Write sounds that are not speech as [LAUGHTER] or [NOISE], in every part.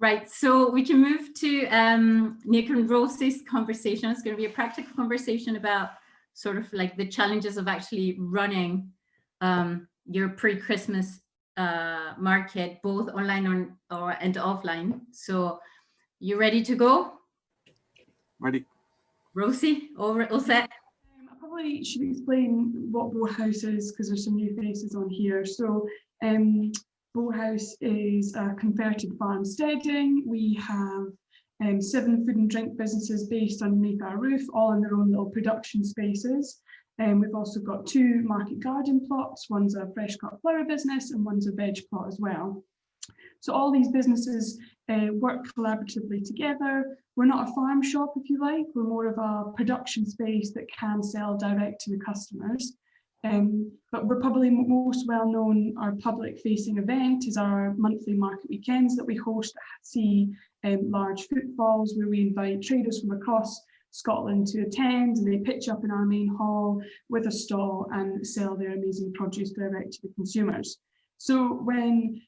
Right, so we can move to um, Nick and Rosie's conversation. It's going to be a practical conversation about sort of like the challenges of actually running um, your pre-Christmas uh, market, both online or, or and offline. So you ready to go? Ready. Rosie, all, all set? Um, I probably should explain what Bowhouse is because there's some new faces on here. So um, Bowhouse is a converted farmsteading. We have um, seven food and drink businesses based underneath our roof, all in their own little production spaces. And um, we've also got two market garden plots. One's a fresh cut flower business and one's a veg plot as well. So all these businesses uh, work collaboratively together. We're not a farm shop, if you like. We're more of a production space that can sell direct to the customers. Um, but we're probably most well known, our public facing event is our monthly market weekends that we host that see um, large footfalls where we invite traders from across Scotland to attend and they pitch up in our main hall with a stall and sell their amazing produce direct to the consumers. So when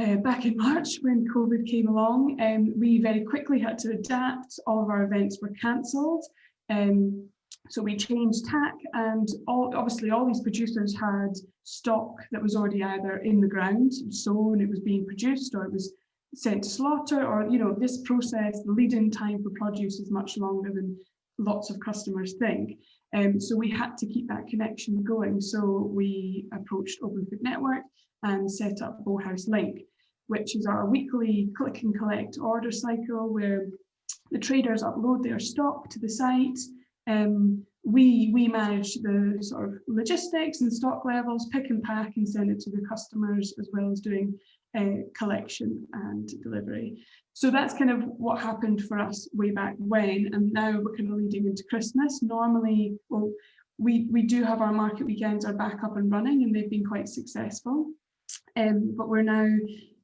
uh, back in [LAUGHS] March when COVID came along, um, we very quickly had to adapt. All of our events were cancelled. Um, so we changed tack and all, obviously all these producers had stock that was already either in the ground, sown, it was being produced or it was sent to slaughter or, you know, this process, the lead-in time for produce is much longer than lots of customers think. Um, so we had to keep that connection going. So we approached Open Food Network and set up Bowhouse Link, which is our weekly click and collect order cycle where the traders upload their stock to the site um, we, we manage the sort of logistics and stock levels, pick and pack and send it to the customers as well as doing uh, collection and delivery. So that's kind of what happened for us way back when and now we're kind of leading into Christmas. Normally, well, we, we do have our market weekends are back up and running and they've been quite successful. Um, but we're now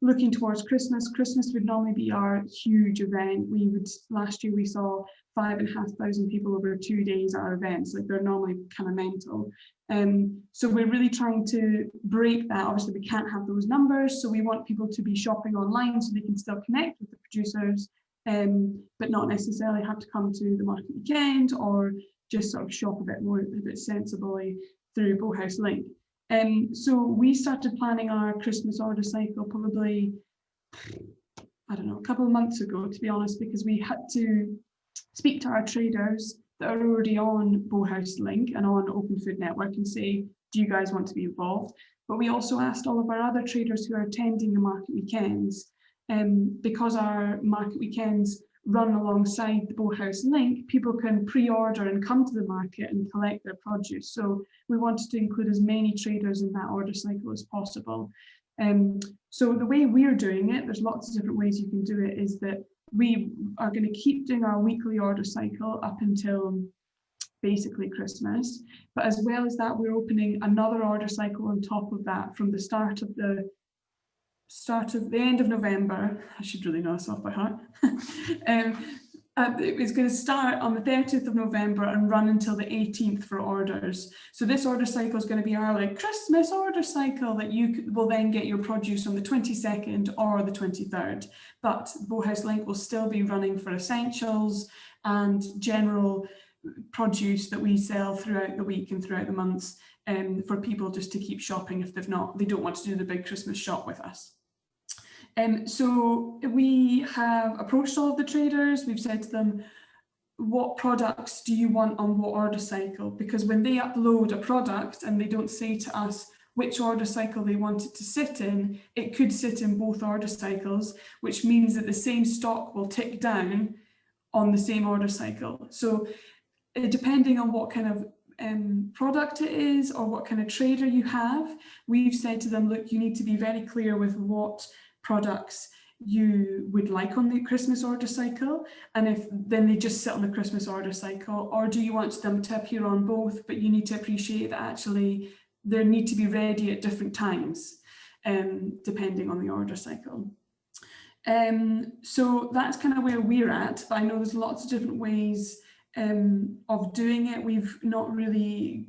looking towards Christmas. Christmas would normally be our huge event. We would last year we saw five and a half thousand people over two days at our events. Like they're normally kind of mental. Um, so we're really trying to break that. Obviously, we can't have those numbers, so we want people to be shopping online so they can still connect with the producers, um, but not necessarily have to come to the market weekend or just sort of shop a bit more, a bit sensibly through Bowhouse Link. Um, so we started planning our Christmas order cycle probably, I don't know, a couple of months ago, to be honest, because we had to speak to our traders that are already on Bowhouse Link and on Open Food Network and say, do you guys want to be involved? But we also asked all of our other traders who are attending the market weekends, um, because our market weekends run alongside the Bowhouse link, people can pre-order and come to the market and collect their produce. So we wanted to include as many traders in that order cycle as possible. Um, so the way we're doing it, there's lots of different ways you can do it, is that we are going to keep doing our weekly order cycle up until basically Christmas. But as well as that, we're opening another order cycle on top of that from the start of the start of the end of November. I should really know this off by heart. [LAUGHS] um, uh, it's going to start on the 30th of November and run until the 18th for orders. So this order cycle is going to be our like Christmas order cycle that you will then get your produce on the 22nd or the 23rd. But Bowhouse Link will still be running for essentials and general produce that we sell throughout the week and throughout the months um, for people just to keep shopping if they've not, they don't want to do the big Christmas shop with us. Um, so we have approached all of the traders. We've said to them, what products do you want on what order cycle? Because when they upload a product and they don't say to us which order cycle they want it to sit in, it could sit in both order cycles, which means that the same stock will tick down on the same order cycle. So uh, depending on what kind of um, product it is or what kind of trader you have, we've said to them, look, you need to be very clear with what products you would like on the Christmas order cycle and if then they just sit on the Christmas order cycle or do you want them to appear on both but you need to appreciate that actually they need to be ready at different times um, depending on the order cycle. Um, so that's kind of where we're at but I know there's lots of different ways um, of doing it. We've not really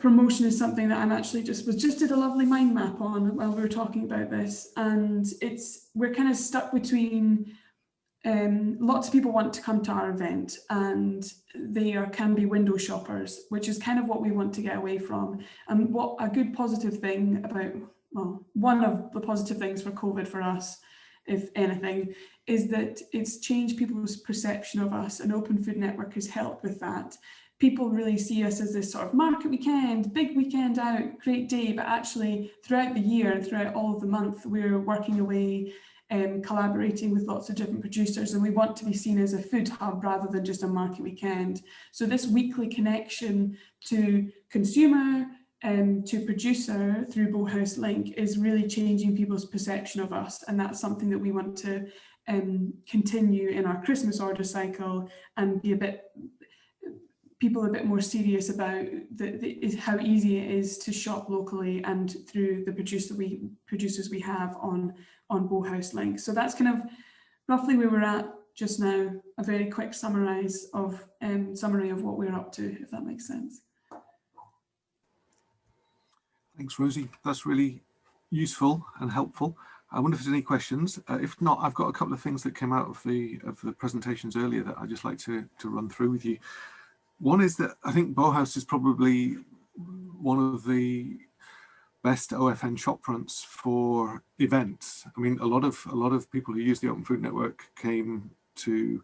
promotion is something that I'm actually just was just did a lovely mind map on while we were talking about this. And it's we're kind of stuck between um, lots of people want to come to our event and they are can be window shoppers which is kind of what we want to get away from. And what a good positive thing about well one of the positive things for COVID for us if anything is that it's changed people's perception of us and Open Food Network has helped with that people really see us as this sort of market weekend, big weekend out, great day, but actually throughout the year and throughout all of the month, we're working away um, collaborating with lots of different producers and we want to be seen as a food hub rather than just a market weekend. So this weekly connection to consumer, um, to producer through Bowhouse Link is really changing people's perception of us and that's something that we want to um, continue in our Christmas order cycle and be a bit people a bit more serious about the, the, how easy it is to shop locally and through the producer we producers we have on on Bowhouse Link. So that's kind of roughly where we're at just now. A very quick summarise of um, summary of what we're up to, if that makes sense. Thanks, Rosie. That's really useful and helpful. I wonder if there's any questions. Uh, if not, I've got a couple of things that came out of the of the presentations earlier that I'd just like to to run through with you. One is that I think Bowhouse is probably one of the best OFN shop fronts for events. I mean, a lot of a lot of people who use the Open Food Network came to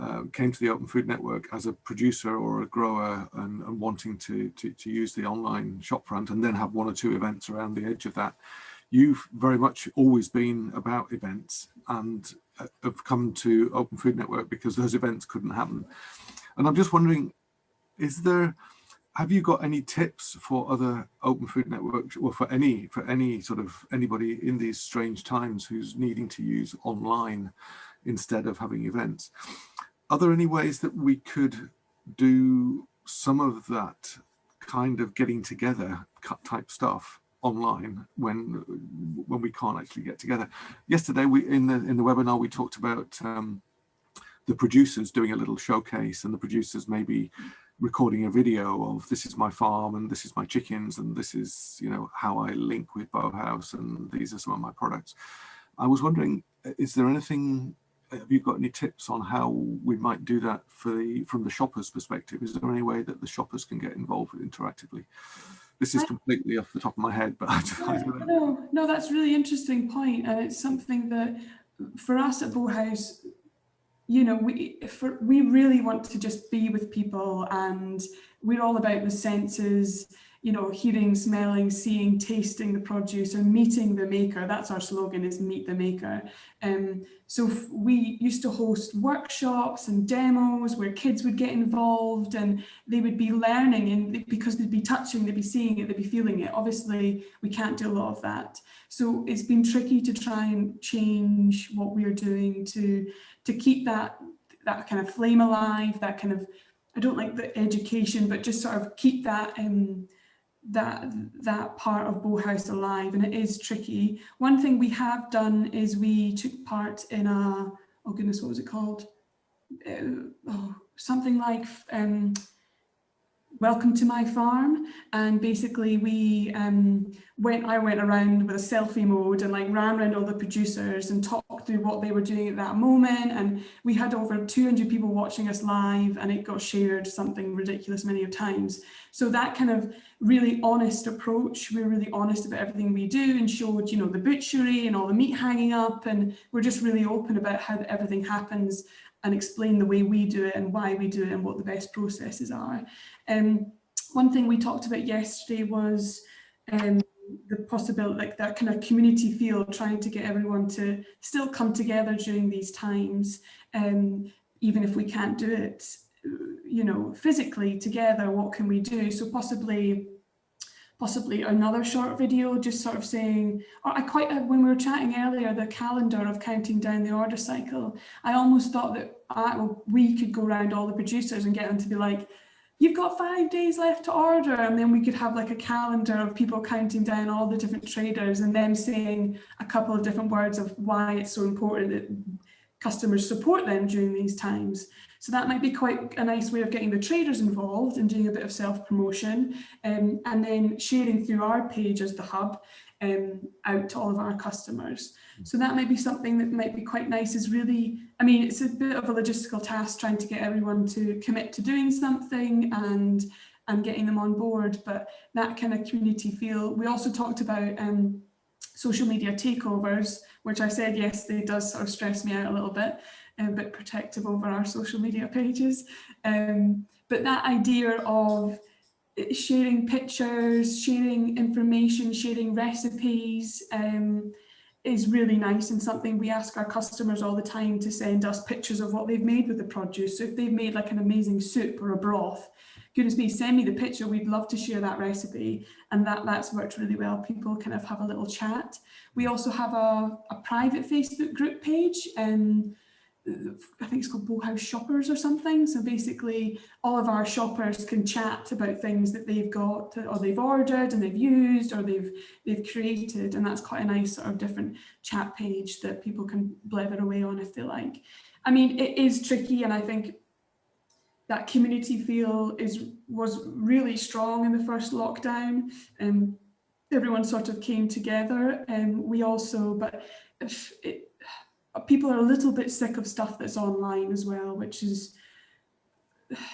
uh, came to the Open Food Network as a producer or a grower and, and wanting to, to, to use the online shopfront and then have one or two events around the edge of that. You've very much always been about events and uh, have come to Open Food Network because those events couldn't happen. And I'm just wondering, is there have you got any tips for other open food networks or for any for any sort of anybody in these strange times who's needing to use online instead of having events? Are there any ways that we could do some of that kind of getting together type stuff online when when we can't actually get together? Yesterday we in the in the webinar we talked about um, the producers doing a little showcase and the producers maybe recording a video of this is my farm and this is my chickens and this is you know how I link with Bowhouse and these are some of my products. I was wondering, uh, is there anything, uh, have you got any tips on how we might do that for the from the shopper's perspective? Is there any way that the shoppers can get involved interactively? This is completely off the top of my head, but [LAUGHS] I don't know. No, no, that's really interesting point, and it's something that for us at Bowhouse, you know, we for, we really want to just be with people and we're all about the senses, you know, hearing, smelling, seeing, tasting the produce and meeting the maker. That's our slogan is meet the maker. Um, so we used to host workshops and demos where kids would get involved and they would be learning and because they'd be touching, they'd be seeing it, they'd be feeling it. Obviously, we can't do a lot of that. So it's been tricky to try and change what we're doing to to keep that that kind of flame alive, that kind of, I don't like the education, but just sort of keep that um, that that part of Bowhouse alive and it is tricky. One thing we have done is we took part in a, oh goodness, what was it called? Uh, oh, something like um, welcome to my farm. And basically we um, went I went around with a selfie mode and like ran around all the producers and talked through what they were doing at that moment. And we had over 200 people watching us live and it got shared something ridiculous many of times. So that kind of really honest approach we're really honest about everything we do and showed you know the butchery and all the meat hanging up. And we're just really open about how everything happens and explain the way we do it and why we do it and what the best processes are. Um, one thing we talked about yesterday was um, the possibility, like that kind of community feel, trying to get everyone to still come together during these times, um, even if we can't do it, you know, physically together, what can we do? So possibly possibly another short video just sort of saying, or I quite, uh, when we were chatting earlier, the calendar of counting down the order cycle, I almost thought that I, well, we could go around all the producers and get them to be like, you've got five days left to order. And then we could have like a calendar of people counting down all the different traders and them saying a couple of different words of why it's so important that customers support them during these times. So that might be quite a nice way of getting the traders involved and doing a bit of self-promotion um, and then sharing through our page as the hub um, out to all of our customers. So that might be something that might be quite nice is really, I mean, it's a bit of a logistical task trying to get everyone to commit to doing something and and getting them on board, but that kind of community feel. We also talked about um, social media takeovers, which I said yesterday does sort of stress me out a little bit, a bit protective over our social media [LAUGHS] pages. Um, but that idea of sharing pictures, sharing information, sharing recipes um, is really nice and something we ask our customers all the time to send us pictures of what they've made with the produce. So if they've made like an amazing soup or a broth, goodness me, send me the picture. We'd love to share that recipe. And that, that's worked really well. People kind of have a little chat. We also have a, a private Facebook group page and I think it's called Bowhouse Shoppers or something. So basically all of our shoppers can chat about things that they've got or they've ordered and they've used or they've they've created. And that's quite a nice sort of different chat page that people can blether away on if they like. I mean, it is tricky and I think that community feel is was really strong in the first lockdown. And um, everyone sort of came together and um, we also but it, people are a little bit sick of stuff that's online as well which is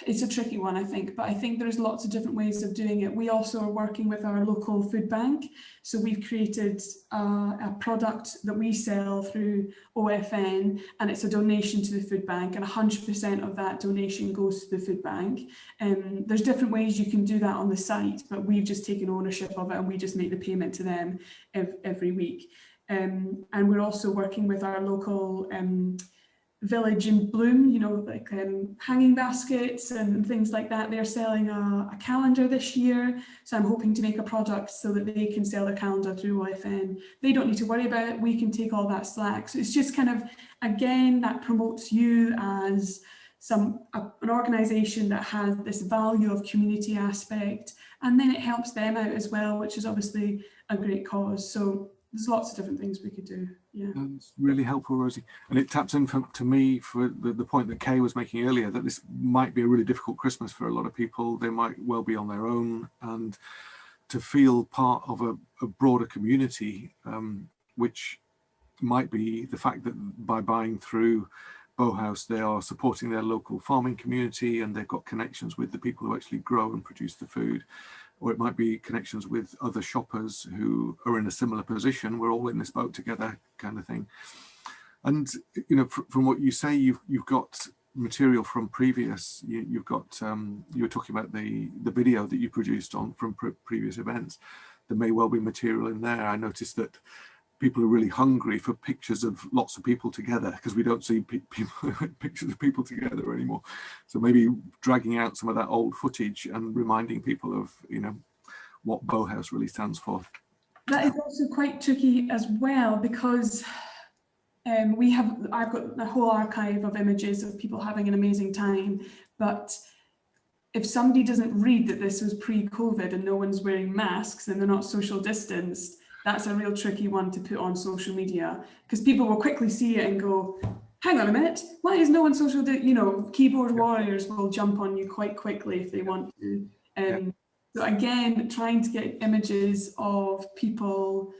it's a tricky one, I think, but I think there's lots of different ways of doing it. We also are working with our local food bank. So we've created a, a product that we sell through OFN and it's a donation to the food bank and 100% of that donation goes to the food bank. Um, there's different ways you can do that on the site, but we've just taken ownership of it and we just make the payment to them ev every week. Um, and we're also working with our local um, village in bloom you know like um, hanging baskets and things like that. They're selling a, a, calendar this year. So i'm hoping to make a product so that they can sell their calendar through OFN they don't need to worry about it. We can take all that slack. So it's just kind of again that promotes you as some a, an organization that has this value of community aspect. And then it helps them out as well which is obviously a great cause. So there's lots of different things we could do. Yeah, that's really helpful, Rosie. And it taps in for, to me for the, the point that Kay was making earlier that this might be a really difficult Christmas for a lot of people. They might well be on their own, and to feel part of a, a broader community, um, which might be the fact that by buying through Bowhouse, they are supporting their local farming community and they've got connections with the people who actually grow and produce the food or it might be connections with other shoppers who are in a similar position. We're all in this boat together kind of thing. And, you know, fr from what you say, you've, you've got material from previous, you, have got, um, you were talking about the, the video that you produced on from pre previous events. There may well be material in there. I noticed that people are really hungry for pictures of lots of people together because we don't see pe [LAUGHS] people pictures of people together anymore. So maybe dragging out some of that old footage and reminding people of you know what Bowhouse really stands for. That is also quite tricky as well because um, we have I've got a whole archive of images of people having an amazing time but if somebody doesn't read that this was pre-COVID and no one's wearing masks and they're not social distanced that's a real tricky one to put on social media because people will quickly see it and go, hang on a minute, why is no one social, you know, keyboard warriors will jump on you quite quickly if they want to. Um, yeah. So again, trying to get images of people,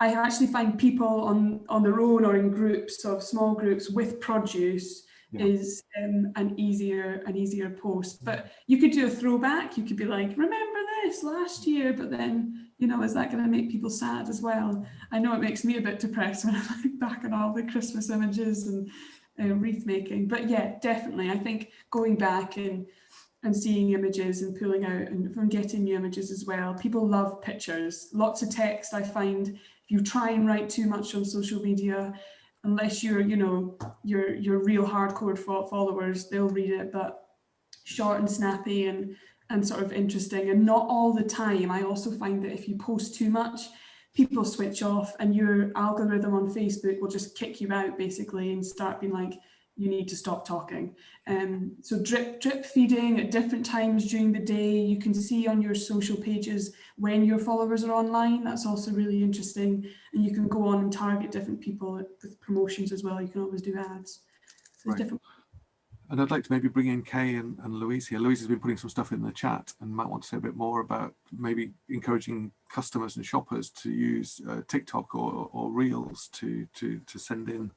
I actually find people on, on their own or in groups of small groups with produce yeah. is um, an easier an easier post. But you could do a throwback. You could be like, remember this last year, but then you know, is that going to make people sad as well? I know it makes me a bit depressed [LAUGHS] when I look back at all the Christmas images and uh, wreath making. But yeah, definitely. I think going back and and seeing images and pulling out and from getting new images as well. People love pictures. Lots of text. I find if you try and write too much on social media, unless you're, you know, your your real hardcore followers, they'll read it. But short and snappy and and sort of interesting and not all the time. I also find that if you post too much, people switch off and your algorithm on Facebook will just kick you out basically and start being like, you need to stop talking. Um, so drip, drip feeding at different times during the day, you can see on your social pages when your followers are online. That's also really interesting. And you can go on and target different people with promotions as well. You can always do ads. So Right. different. And I'd like to maybe bring in Kay and, and Louise here. Louise has been putting some stuff in the chat and might want to say a bit more about maybe encouraging customers and shoppers to use uh, TikTok or, or Reels to, to, to send in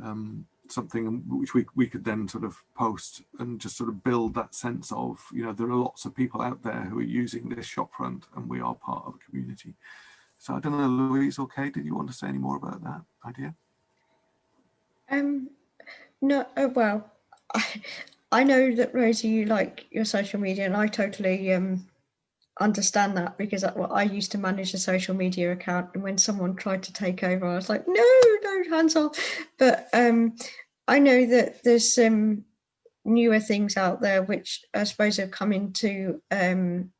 um, something which we, we could then sort of post and just sort of build that sense of, you know, there are lots of people out there who are using this shopfront and we are part of a community. So I don't know, Louise or Kay, did you want to say any more about that idea? Um, no, oh, well, [LAUGHS] I, know that Rosie, you like your social media, and I totally um understand that because I, well, I used to manage a social media account, and when someone tried to take over, I was like, no, no, hands off. But um, I know that there's some newer things out there which I suppose have come into um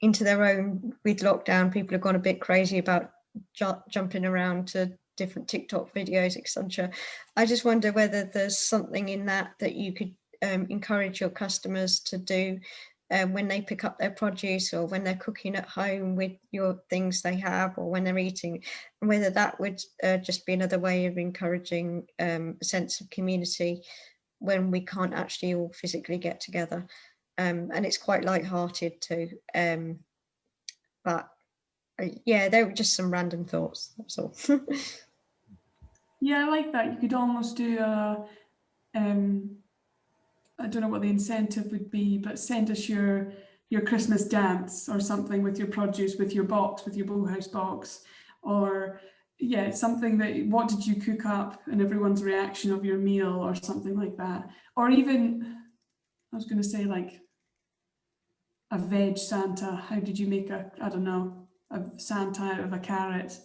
into their own with lockdown. People have gone a bit crazy about ju jumping around to different TikTok videos, etc. I just wonder whether there's something in that that you could um, encourage your customers to do um, when they pick up their produce or when they're cooking at home with your things they have or when they're eating, and whether that would uh, just be another way of encouraging um, a sense of community when we can't actually all physically get together. Um, and it's quite light-hearted too. Um, but yeah, they were just some random thoughts. That's all. [LAUGHS] Yeah, I like that. You could almost do a, um, I don't know what the incentive would be, but send us your your Christmas dance or something with your produce, with your box, with your Bowhouse box, or yeah, something that what did you cook up and everyone's reaction of your meal or something like that. Or even, I was going to say like a veg Santa. How did you make a, I don't know, a Santa out of a carrot?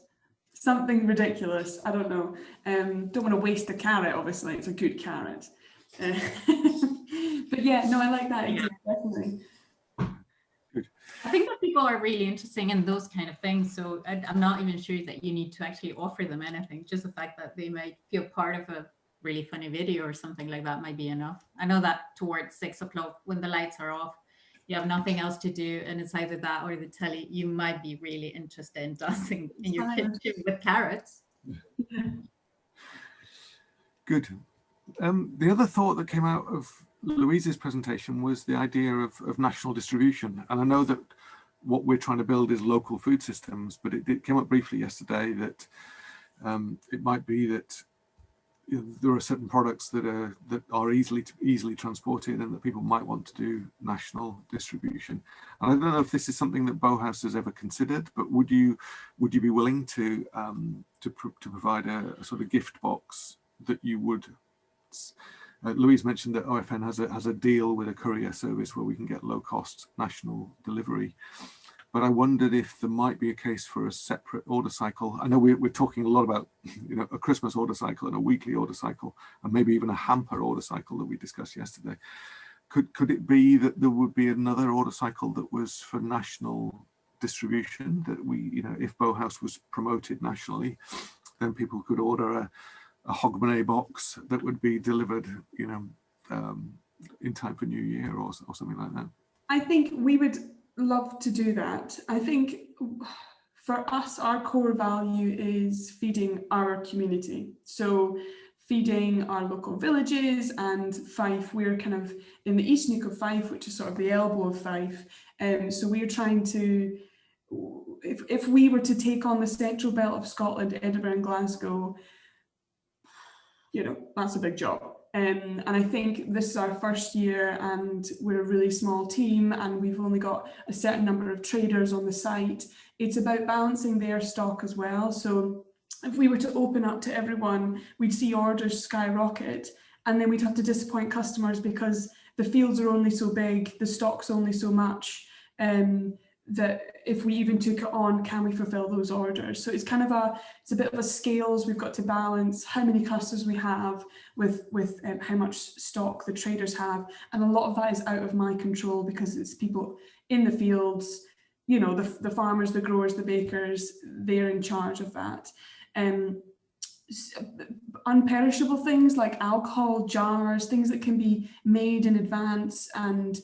Something ridiculous. I don't know. Um, don't want to waste a carrot, obviously. It's a good carrot. Uh, [LAUGHS] but yeah, no, I like that idea, definitely. I think that people are really interested in those kind of things. So I, I'm not even sure that you need to actually offer them anything. Just the fact that they might feel part of a really funny video or something like that might be enough. I know that towards six o'clock when the lights are off, you have nothing else to do and it's either that or the telly, you might be really interested in dancing in your kitchen with carrots. [LAUGHS] Good. Um, the other thought that came out of Louise's presentation was the idea of, of national distribution. And I know that what we're trying to build is local food systems, but it, it came up briefly yesterday that um, it might be that you know, there are certain products that are that are easily easily transported and that people might want to do national distribution. And I don't know if this is something that Bowhouse has ever considered, but would you would you be willing to um, to, pro to provide a, a sort of gift box that you would uh, Louise mentioned that OFN has a has a deal with a courier service where we can get low cost national delivery. But I wondered if there might be a case for a separate order cycle. I know we're, we're talking a lot about you know a Christmas order cycle and a weekly order cycle, and maybe even a hamper order cycle that we discussed yesterday. Could could it be that there would be another order cycle that was for national distribution that we you know if Bowhouse was promoted nationally, then people could order a a Hogmanay box that would be delivered, you know, um, in time for New Year or, or something like that. I think we would love to do that. I think for us, our core value is feeding our community. So feeding our local villages and Fife, we're kind of in the East Neuk of Fife, which is sort of the elbow of Fife. Um, so we're trying to, if, if we were to take on the central belt of Scotland, Edinburgh and Glasgow, you know, that's a big job. Um, and I think this is our first year and we're a really small team and we've only got a certain number of traders on the site. It's about balancing their stock as well. So if we were to open up to everyone, we'd see orders skyrocket and then we'd have to disappoint customers because the fields are only so big, the stock's only so much. Um, that if we even took it on, can we fulfill those orders? So it's kind of a, it's a bit of a scales we've got to balance how many clusters we have with, with um, how much stock the traders have. And a lot of that is out of my control because it's people in the fields, you know, the, the farmers, the growers, the bakers, they're in charge of that. Um, unperishable things like alcohol, jars, things that can be made in advance and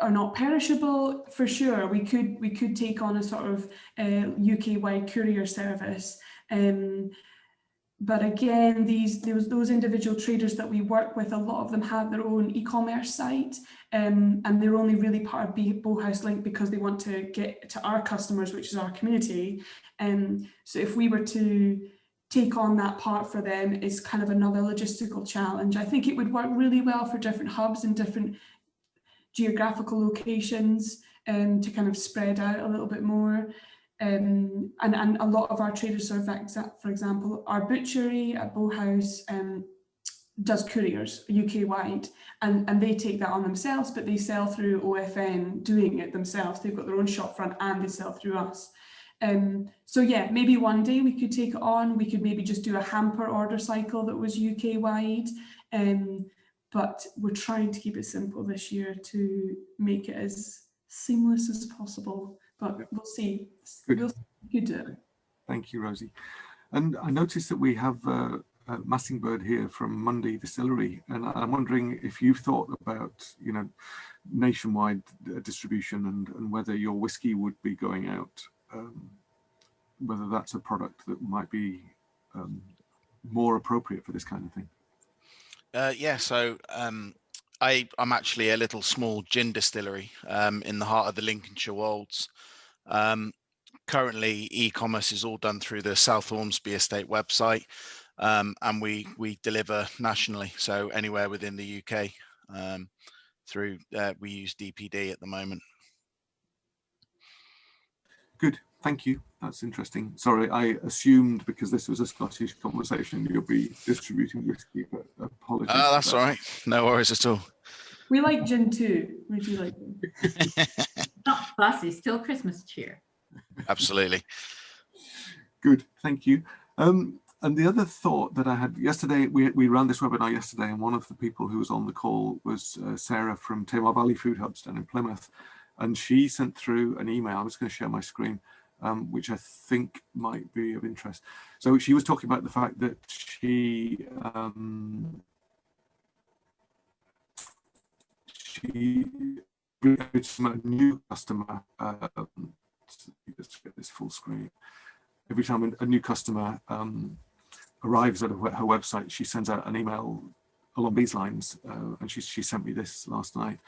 are not perishable for sure we could we could take on a sort of uh, UK wide courier service um, but again, these those, those individual traders that we work with, a lot of them have their own e-commerce site um, and they're only really part of Bowhouse Link because they want to get to our customers, which is our community. Um, so if we were to take on that part for them is kind of another logistical challenge. I think it would work really well for different hubs and different geographical locations um, to kind of spread out a little bit more. Um, and, and a lot of our traders, are, for example, our butchery at Bowhouse um, does couriers UK wide and, and they take that on themselves, but they sell through OFN doing it themselves. They've got their own shopfront and they sell through us. Um, so yeah, maybe one day we could take it on. We could maybe just do a hamper order cycle that was UK wide. Um, but we're trying to keep it simple this year to make it as seamless as possible. But we'll see. Good. We'll see do. Thank you, Rosie. And I noticed that we have uh, uh, Massingberd here from Monday Distillery, and I'm wondering if you've thought about, you know, nationwide uh, distribution and, and whether your whiskey would be going out, um, whether that's a product that might be um, more appropriate for this kind of thing. Uh, yeah, so um, I, I'm actually a little small gin distillery um, in the heart of the Lincolnshire Wolds. Um, currently, e-commerce is all done through the South Ormsby Estate website, um, and we we deliver nationally, so anywhere within the UK. Um, through uh, we use DPD at the moment. Good, thank you. That's interesting. Sorry, I assumed because this was a Scottish conversation, you'll be distributing whiskey, but apologies. Oh, that's all right. No worries at all. We like gin too. We do like gin. [LAUGHS] Not fussy, still Christmas cheer. Absolutely. Good, thank you. Um, and the other thought that I had yesterday, we, we ran this webinar yesterday, and one of the people who was on the call was uh, Sarah from Tamar Valley Food Hubs down in Plymouth. And she sent through an email. I'm just going to share my screen, um, which I think might be of interest. So she was talking about the fact that she um, she a new customer. Uh, let's get this full screen. Every time a new customer um, arrives at her website, she sends out an email along these lines, uh, and she, she sent me this last night,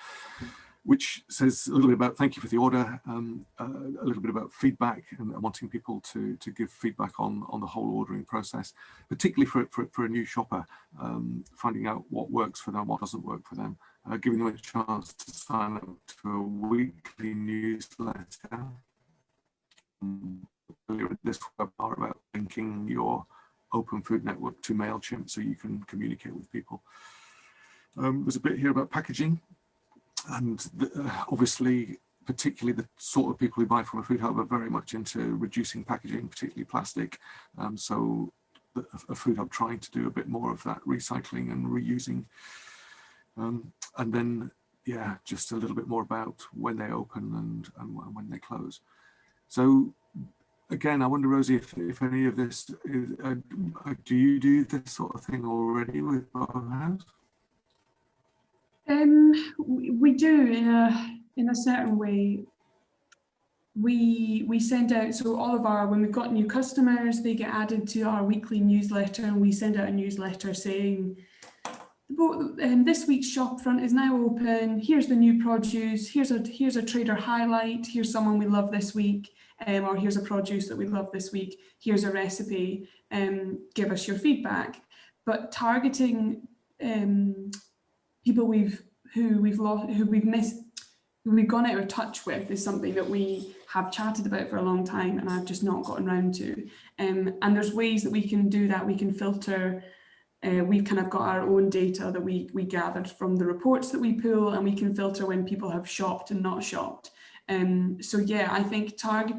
which says a little bit about thank you for the order, um, uh, a little bit about feedback and wanting people to, to give feedback on, on the whole ordering process, particularly for, for, for a new shopper, um, finding out what works for them, what doesn't work for them, uh, giving them a chance to sign up to a weekly newsletter. Um, this webinar about linking your open food network to MailChimp so you can communicate with people. Um, there's a bit here about packaging and uh, obviously particularly the sort of people who buy from a food hub are very much into reducing packaging, particularly plastic. Um, so the, a food hub trying to do a bit more of that recycling and reusing. Um, and then, yeah, just a little bit more about when they open and, and when they close. So again, I wonder, Rosie, if, if any of this, is, uh, do you do this sort of thing already with Bowhouse? Um, we, do in a in a certain way. We we send out so all of our when we've got new customers, they get added to our weekly newsletter, and we send out a newsletter saying um, this week's shop front is now open. Here's the new produce. Here's a here's a trader highlight. Here's someone we love this week um, or here's a produce that we love this week, here's a recipe, um, give us your feedback. But targeting um, people we've who we've lost, who we've missed, who we've gone out of touch with is something that we have chatted about for a long time and I've just not gotten around to. Um, and there's ways that we can do that. We can filter uh, we've kind of got our own data that we, we gathered from the reports that we pull and we can filter when people have shopped and not shopped. Um, so yeah, I think target,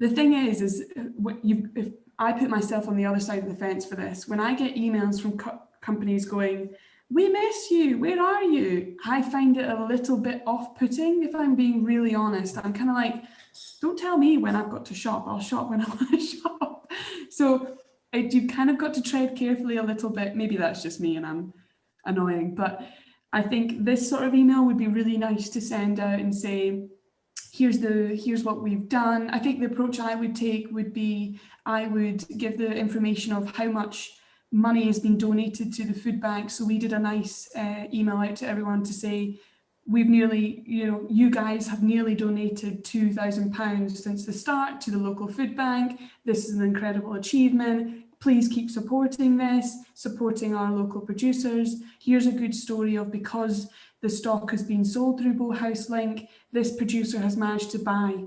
the thing is, is uh, what you, if I put myself on the other side of the fence for this, when I get emails from co companies going, we miss you, where are you? I find it a little bit off-putting, if I'm being really honest. I'm kind of like, don't tell me when I've got to shop, I'll shop when [LAUGHS] I want to shop. So you've kind of got to tread carefully a little bit. Maybe that's just me and I'm annoying, but I think this sort of email would be really nice to send out and say, here's the here's what we've done. I think the approach I would take would be I would give the information of how much money has been donated to the food bank. So we did a nice uh, email out to everyone to say we've nearly, you know, you guys have nearly donated £2,000 since the start to the local food bank. This is an incredible achievement. Please keep supporting this, supporting our local producers. Here's a good story of because the stock has been sold through Bowhouse Link, this producer has managed to buy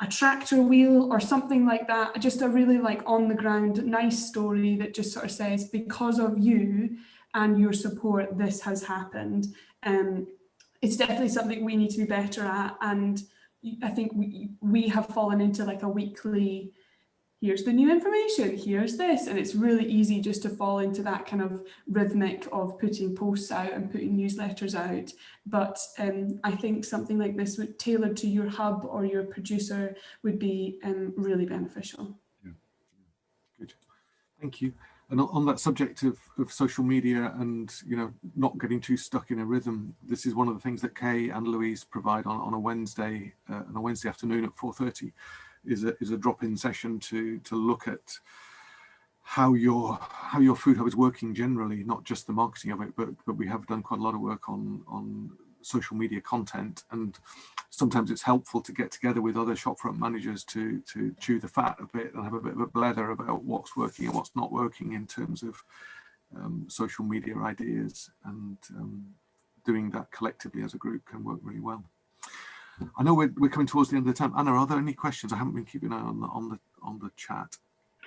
a tractor wheel or something like that. Just a really like on the ground, nice story that just sort of says, because of you and your support, this has happened. Um, it's definitely something we need to be better at. And I think we, we have fallen into like a weekly, here's the new information, here's this. And it's really easy just to fall into that kind of rhythmic of putting posts out and putting newsletters out. But um, I think something like this would tailored to your hub or your producer would be um, really beneficial. Yeah. Good. Thank you. And on that subject of, of social media and, you know, not getting too stuck in a rhythm, this is one of the things that Kay and Louise provide on, on a Wednesday, uh, on a Wednesday afternoon at 4.30 is a, is a drop-in session to, to look at how your how your food hub is working generally, not just the marketing of it, but but we have done quite a lot of work on on social media content and sometimes it's helpful to get together with other shopfront managers to to chew the fat a bit and have a bit of a blather about what's working and what's not working in terms of um, social media ideas and um, doing that collectively as a group can work really well. I know we're, we're coming towards the end of the time. Anna, are there any questions? I haven't been keeping an eye on the on the on the chat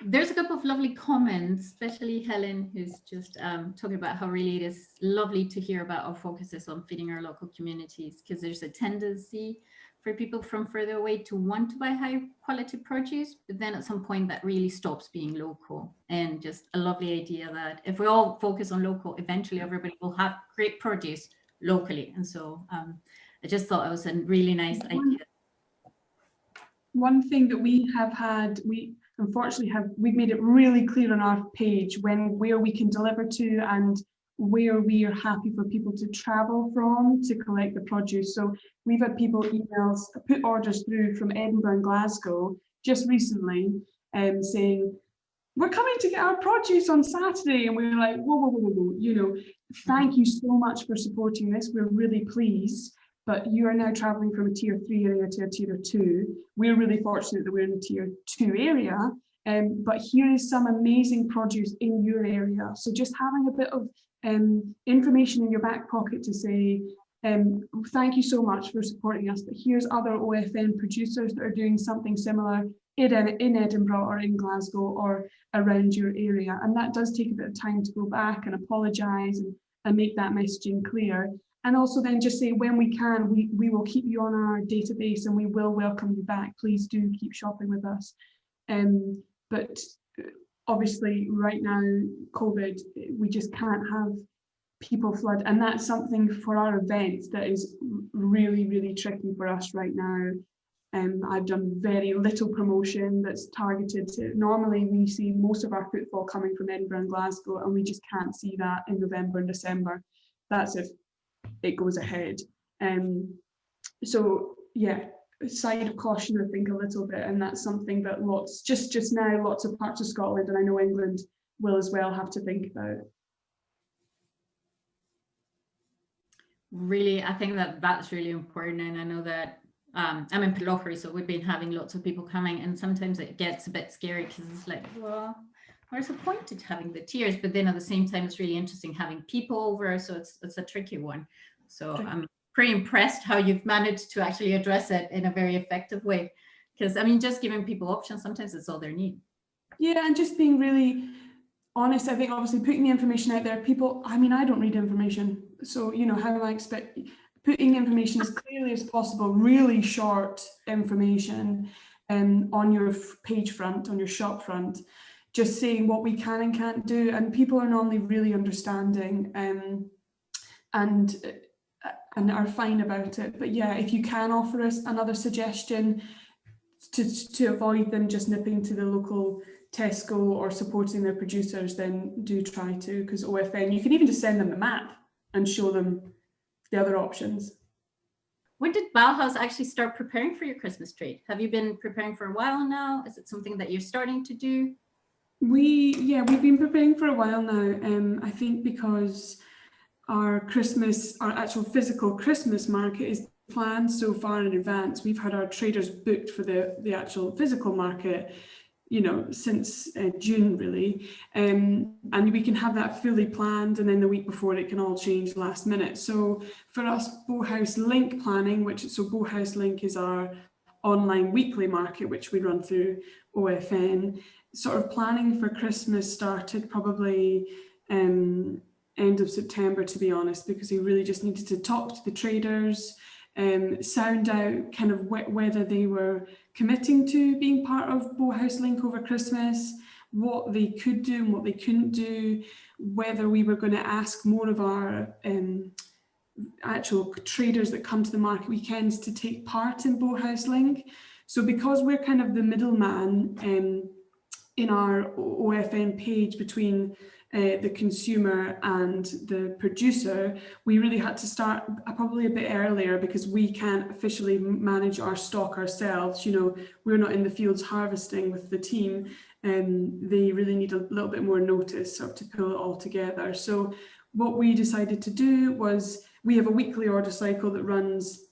there's a couple of lovely comments, especially Helen, who's just um, talking about how really it is lovely to hear about our focuses on feeding our local communities, because there's a tendency for people from further away to want to buy high quality produce, but then at some point that really stops being local. And just a lovely idea that if we all focus on local, eventually everybody will have great produce locally. And so um, I just thought it was a really nice idea. One thing that we have had, we unfortunately have we've made it really clear on our page when where we can deliver to and where we are happy for people to travel from to collect the produce. So we've had people emails, put orders through from Edinburgh and Glasgow just recently um, saying, we're coming to get our produce on Saturday. And we are like, whoa, whoa, whoa, whoa, whoa, you know, thank you so much for supporting this. We're really pleased but you are now traveling from a tier three area to a tier two. We're really fortunate that we're in a tier two area, um, but here is some amazing produce in your area. So just having a bit of um, information in your back pocket to say, um, thank you so much for supporting us, but here's other OFN producers that are doing something similar in, in Edinburgh or in Glasgow or around your area. And that does take a bit of time to go back and apologise and, and make that messaging clear and also then just say when we can, we, we will keep you on our database and we will welcome you back. Please do keep shopping with us. Um, but uh, obviously right now, COVID, we just can't have people flood. And that's something for our events that is really, really tricky for us right now. Um, I've done very little promotion that's targeted to, normally we see most of our footfall coming from Edinburgh and Glasgow and we just can't see that in November and December. That's if it goes ahead. Um, so yeah, side of caution, I think a little bit, and that's something that lots, just just now, lots of parts of Scotland, and I know England will as well have to think about. Really, I think that that's really important, and I know that um, I'm in Pitlochry, so we've been having lots of people coming, and sometimes it gets a bit scary because it's like, well, where's the point to having the tiers? But then at the same time, it's really interesting having people over, so it's it's a tricky one. So I'm pretty impressed how you've managed to actually address it in a very effective way. Because I mean, just giving people options, sometimes it's all they need. Yeah, and just being really honest, I think obviously putting the information out there, people, I mean, I don't read information. So, you know, how do I expect putting information as clearly as possible, really short information um, on your page front, on your shop front, just saying what we can and can't do. And people are normally really understanding um, and and are fine about it. But yeah, if you can offer us another suggestion to, to avoid them just nipping to the local Tesco or supporting their producers, then do try to, because OFN, you can even just send them the map and show them the other options. when did Bowhouse actually start preparing for your Christmas trade? Have you been preparing for a while now? Is it something that you're starting to do? We, yeah, we've been preparing for a while now. Um, I think because our Christmas, our actual physical Christmas market is planned so far in advance. We've had our traders booked for the, the actual physical market, you know, since uh, June really. Um, and we can have that fully planned and then the week before it can all change last minute. So for us, Bowhouse Link planning, which so Bowhouse Link is our online weekly market, which we run through OFN, sort of planning for Christmas started probably um, end of September, to be honest, because we really just needed to talk to the traders, um, sound out kind of wh whether they were committing to being part of Bowhouse Link over Christmas, what they could do and what they couldn't do, whether we were going to ask more of our um, actual traders that come to the market weekends to take part in Bowhouse Link. So because we're kind of the middleman um, in our OFN page between uh, the consumer and the producer, we really had to start probably a bit earlier because we can't officially manage our stock ourselves. You know, we're not in the fields harvesting with the team and they really need a little bit more notice sort of to pull it all together. So what we decided to do was we have a weekly order cycle that runs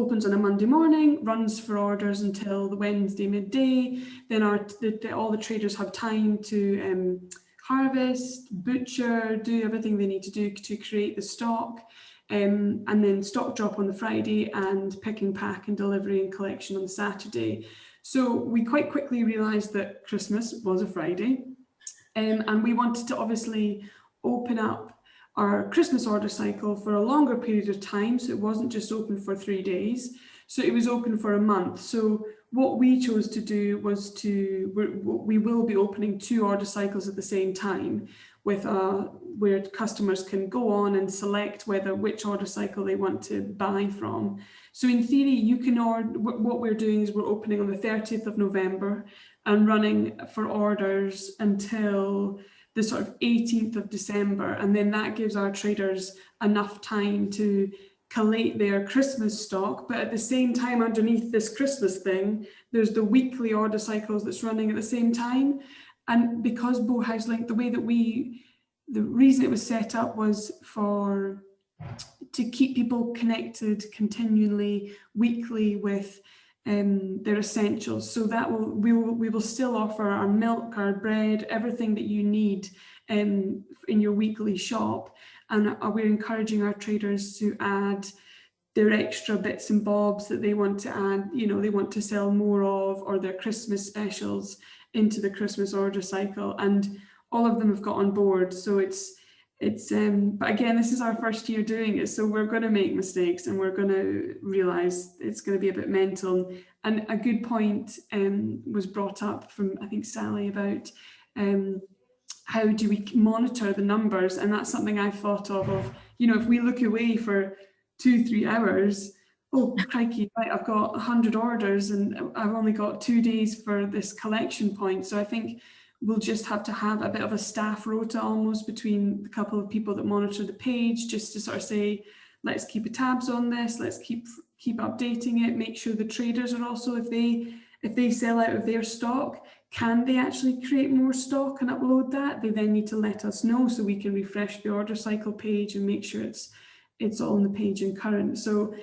opens on a Monday morning, runs for orders until the Wednesday midday. Then our the, the, all the traders have time to um, harvest, butcher, do everything they need to do to create the stock. Um, and then stock drop on the Friday and picking, pack and delivery and collection on Saturday. So we quite quickly realised that Christmas was a Friday um, and we wanted to obviously open up our Christmas order cycle for a longer period of time. So it wasn't just open for three days. So it was open for a month. So what we chose to do was to, we will be opening two order cycles at the same time with uh, where customers can go on and select whether which order cycle they want to buy from. So in theory, you can order, what we're doing is we're opening on the 30th of November and running for orders until the sort of 18th of December. And then that gives our traders enough time to collate their Christmas stock, but at the same time underneath this Christmas thing, there's the weekly order cycles that's running at the same time. And because Bowhouse Link, the way that we, the reason it was set up was for, to keep people connected continually, weekly with um, their essentials. So that will, we will, we will still offer our milk, our bread, everything that you need um, in your weekly shop and we're encouraging our traders to add their extra bits and bobs that they want to add, you know, they want to sell more of or their Christmas specials into the Christmas order cycle and all of them have got on board. So it's, it's, um, but again, this is our first year doing it. So we're going to make mistakes and we're going to realize it's going to be a bit mental. And a good point um, was brought up from, I think, Sally about um, how do we monitor the numbers? And that's something I've thought of, of, you know, if we look away for two, three hours, oh, crikey, right, I've got 100 orders and I've only got two days for this collection point. So I think we'll just have to have a bit of a staff rota almost between the couple of people that monitor the page, just to sort of say, let's keep a tabs on this, let's keep keep updating it, make sure the traders are also, if they if they sell out of their stock, can they actually create more stock and upload that? They then need to let us know so we can refresh the order cycle page and make sure it's it's all on the page and current. So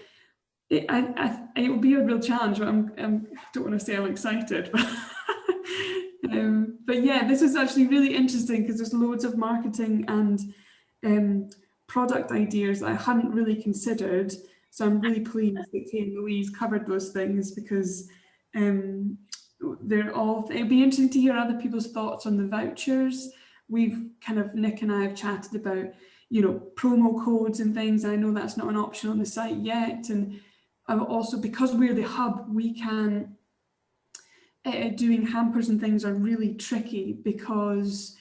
it, I, I, it will be a real challenge, but I'm, I'm, I don't want to say I'm excited. [LAUGHS] But, um, but yeah, this is actually really interesting because there's loads of marketing and um, product ideas that I hadn't really considered. So I'm really pleased that Kate and Louise covered those things because um, they're all, it'd be interesting to hear other people's thoughts on the vouchers. We've kind of, Nick and I have chatted about, you know, promo codes and things. I know that's not an option on the site yet. And also because we're the hub, we can, uh, doing hampers and things are really tricky because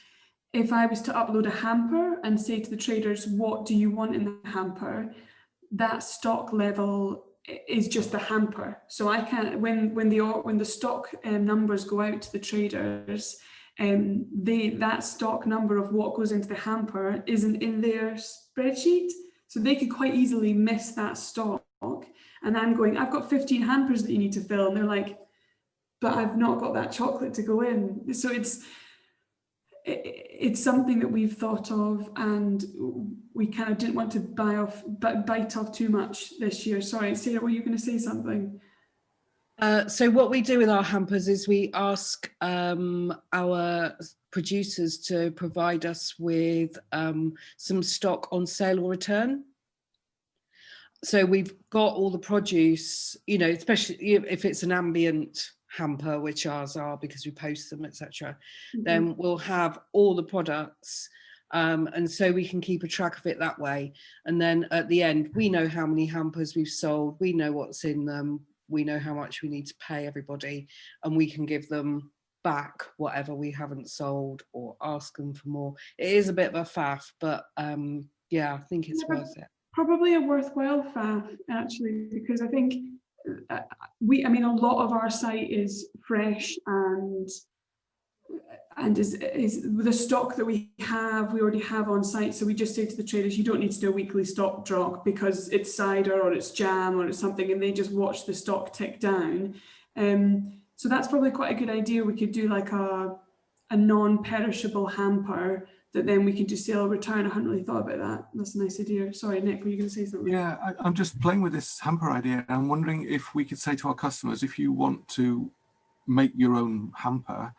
if I was to upload a hamper and say to the traders, what do you want in the hamper? That stock level is just the hamper. So I can't when when the when the stock um, numbers go out to the traders, um, they that stock number of what goes into the hamper isn't in their spreadsheet. So they could quite easily miss that stock And I'm going, I've got 15 hampers that you need to fill. And they're like, but I've not got that chocolate to go in. So it's, it's something that we've thought of and we kind of didn't want to buy off bite off too much this year sorry sarah were you going to say something Uh, so what we do with our hampers is we ask um, our producers to provide us with um, some stock on sale or return. So we've got all the produce, you know, especially if it's an ambient hamper, which ours are because we post them, etc. Then we'll have all the products um, and so we can keep a track of it that way. And then at the end, we know how many hampers we've sold, we know what's in them, we know how much we need to pay everybody, and we can give them back whatever we haven't sold or ask them for more. It is a bit of a faff, but um, yeah, I think it's Yeah, worth it. probably a worthwhile faff actually because i think we i mean a lot of our site is fresh and and is is the stock that we have we already have on site. So we just say to the traders you don't need to do a weekly stock drop because it's cider or it's jam or it's something and they just watch the stock tick down. Um so that's probably quite a good idea. We could do like a a non-perishable hamper that then we can just sell or oh, return. I hadn't really thought about that. That's a nice idea. Sorry, Nick, were you going to say something? Yeah, I, I'm just playing with this hamper idea. I'm wondering if we could say to our customers, if you want to make your own hamper,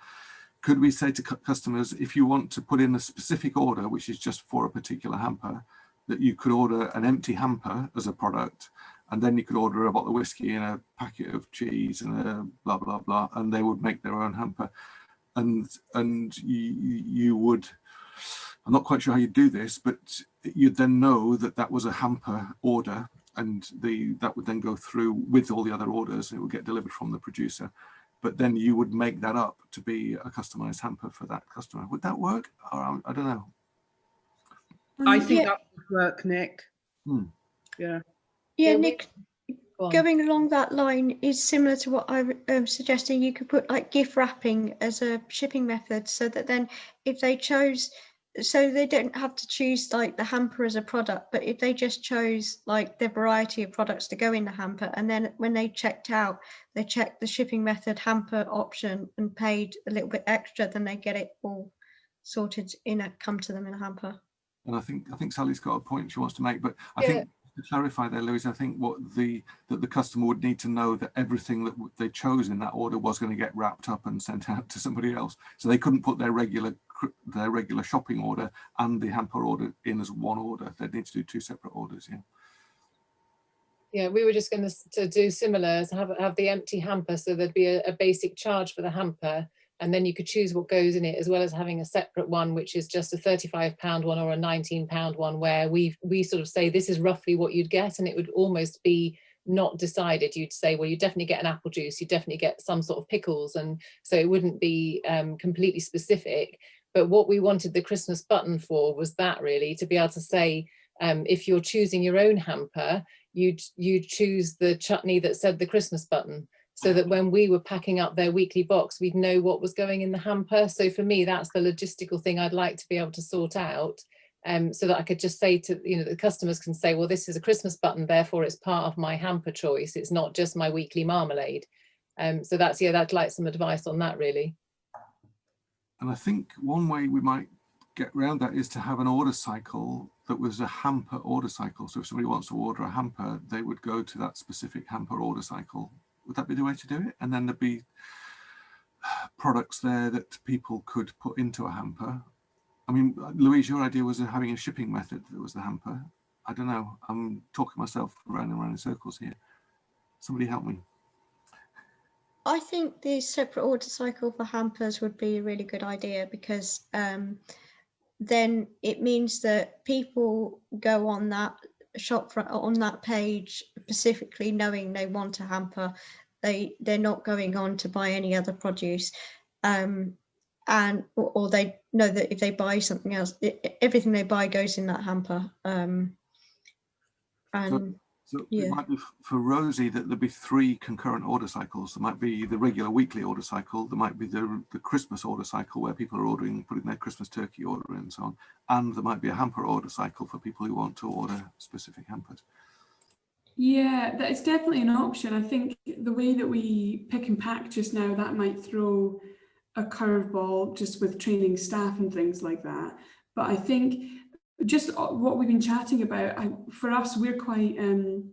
could we say to cu- customers, if you want to put in a specific order, which is just for a particular hamper, that you could order an empty hamper as a product, and then you could order a bottle of whiskey and a packet of cheese and a blah blah blah, and they would make their own hamper, and and you you would. I'm not quite sure how you do this, but you'd then know that that was a hamper order, and the that would then go through with all the other orders. It would get delivered from the producer, but then you would make that up to be a customized hamper for that customer. Would that work? Or um, I don't know. I Um, think Yeah. that would work, Nick. Hmm. Yeah. Yeah, Yeah, Nick, Go going along that line is similar to what I'm um, suggesting. You could put like gift wrapping as a shipping method so that then if they chose, so they don't have to choose like the hamper as a product, but if they just chose like the variety of products to go in the hamper and then when they checked out, they checked the shipping method hamper option and paid a little bit extra, then they get it all sorted in a, come to them in a hamper. And I think I think Sally's got a point she wants to make, but I Yeah. think to clarify there, Louise, I think what the that the customer would need to know that everything that they chose in that order was going to get wrapped up and sent out [LAUGHS] to somebody else. So they couldn't put their regular their regular shopping order and the hamper order in as one order. They'd need to do two separate orders. Yeah. Yeah, we were just going to, to do similar, have, have the empty hamper, so there'd be a, a basic charge for the hamper, and then you could choose what goes in it, as well as having a separate one, which is just a 35 pound one or a 19 pound one, where we we sort of say this is roughly what you'd get, and it would almost be not decided. You'd say, well, you definitely get an apple juice, you definitely get some sort of pickles, and so it wouldn't be um, completely specific. But what we wanted the Christmas button for was that really to be able to say, um, if you're choosing your own hamper, you'd you'd choose the chutney that said the Christmas button so that when we were packing up their weekly box, we'd know what was going in the hamper. So for me, that's the logistical thing I'd like to be able to sort out. Um, so that I could just say to, you know, the customers can say, well, this is a Christmas button, therefore it's part of my hamper choice. It's not just my weekly marmalade. Um, so that's, yeah, I'd like some advice on that really. And I think one way we might get around that is to have an order cycle that was a hamper order cycle. So if somebody wants to order a hamper, they would go to that specific hamper order cycle. Would that be the way to do it? And then there'd be products there that people could put into a hamper. I mean, Louise, your idea was having a shipping method that was the hamper. I don't know. I'm talking myself around and around in circles here. Somebody help me. I think the separate order cycle for hampers would be a really good idea because um, then it means that people go on that shop on that page specifically knowing they want a hamper. They they're not going on to buy any other produce, um, and or, they know that if they buy something else, i- i- everything they buy goes in that hamper. Um, and So Yeah. it might be for Rosie that there'd be three concurrent order cycles. There might be the regular weekly order cycle. There might be the, the Christmas order cycle where people are ordering, putting their Christmas turkey order in and so on. And there might be a hamper order cycle for people who want to order specific hampers. Yeah, that is definitely an option. I think the way that we pick and pack just now, that might throw a curveball just with training staff and things like that. But I think just uh, what we've been chatting about, I, for us, we're quite, um,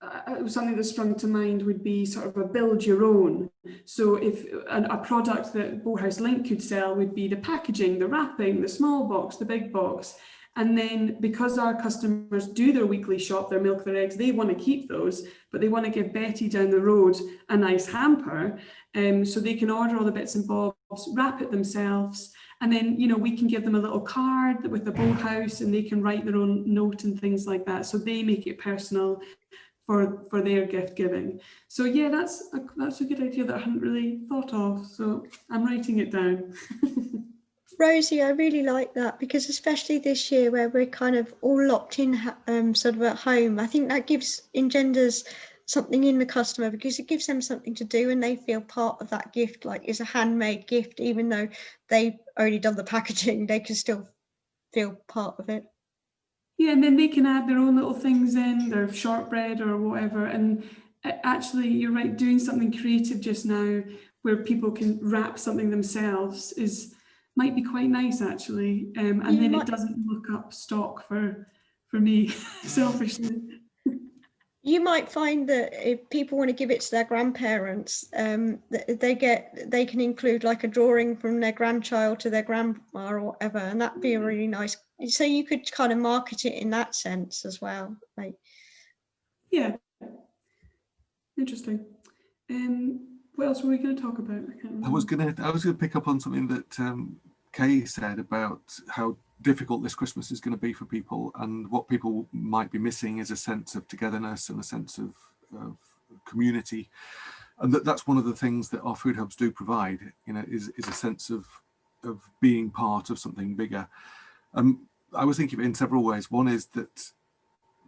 uh, something that sprung to mind would be sort of a build your own. So if a, a product that Bowhouse Link could sell would be the packaging, the wrapping, the small box, the big box, and then because our customers do their weekly shop, their milk, their eggs, they want to keep those, but they want to give Betty down the road a nice hamper. Um, so they can order all the bits and bobs, wrap it themselves. And then, you know, we can give them a little card with the house and they can write their own note and things like that. So they make it personal for, for their gift giving. So yeah, that's a, that's a good idea that I hadn't really thought of. So I'm writing it down. [LAUGHS] Rosie, I really like that because especially this year where we're kind of all locked in um, sort of at home, I think that gives engenders something in the customer because it gives them something to do and they feel part of that gift, like it's a handmade gift, even though they've only done the [LAUGHS] packaging, they can still feel part of it. Yeah, and then they can add their own little things in, their shortbread or whatever. And actually, you're right, doing something creative just now where people can wrap something themselves is might be quite nice actually. Um, and You then might- it doesn't look up stock for for me [LAUGHS] selfishly. You might find that if people want to give it to their grandparents, um, they get they can include like a drawing from their grandchild to their grandma or whatever, and that'd be a really nice. So you could kind of market it in that sense as well. Like, Yeah. Interesting. Um, what else were we going to talk about? I, I was gonna I was gonna pick up on something that um, Kay said about how difficult this Christmas is going to be for people, and what people might be missing is a sense of togetherness and a sense of, of community, and that that's one of the things that our food hubs do provide. You know, is is a sense of of being part of something bigger. Um, I was thinking in several ways. One is that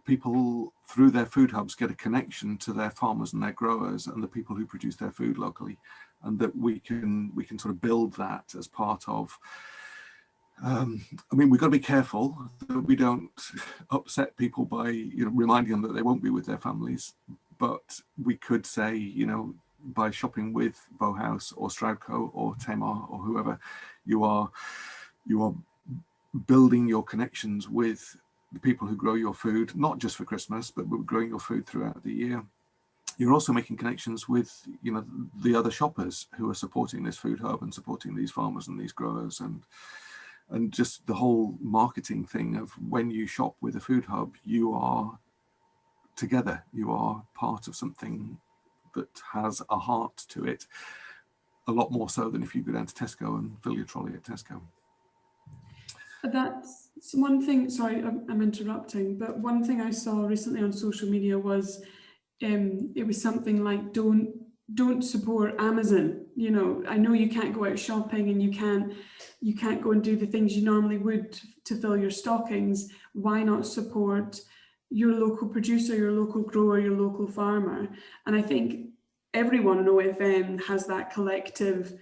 people through their food hubs get a connection to their farmers and their growers and the people who produce their food locally and that we can we can sort of build that as part of um, I mean, we've got to be careful that we don't upset people by, you know, reminding them that they won't be with their families. But we could say, you know, by shopping with Bowhouse or Stroudco or Tamar or whoever, you are, you are building your connections with the people who grow your food, not just for Christmas, but growing your food throughout the year. You're also making connections with, you know, the other shoppers who are supporting this food hub and supporting these farmers and these growers and and just the whole marketing thing of when you shop with a food hub, you are together, you are part of something that has a heart to it, a lot more so than if you go down to Tesco and fill your trolley at Tesco. That's one thing, sorry, I'm, I'm interrupting, but one thing I saw recently on social media was um, it was something like don't don't support Amazon. You know, I know you can't go out shopping and you can't you can't go and do the things you normally would to fill your stockings. Why not support your local producer, your local grower, your local farmer? And I think everyone in OFN has that collective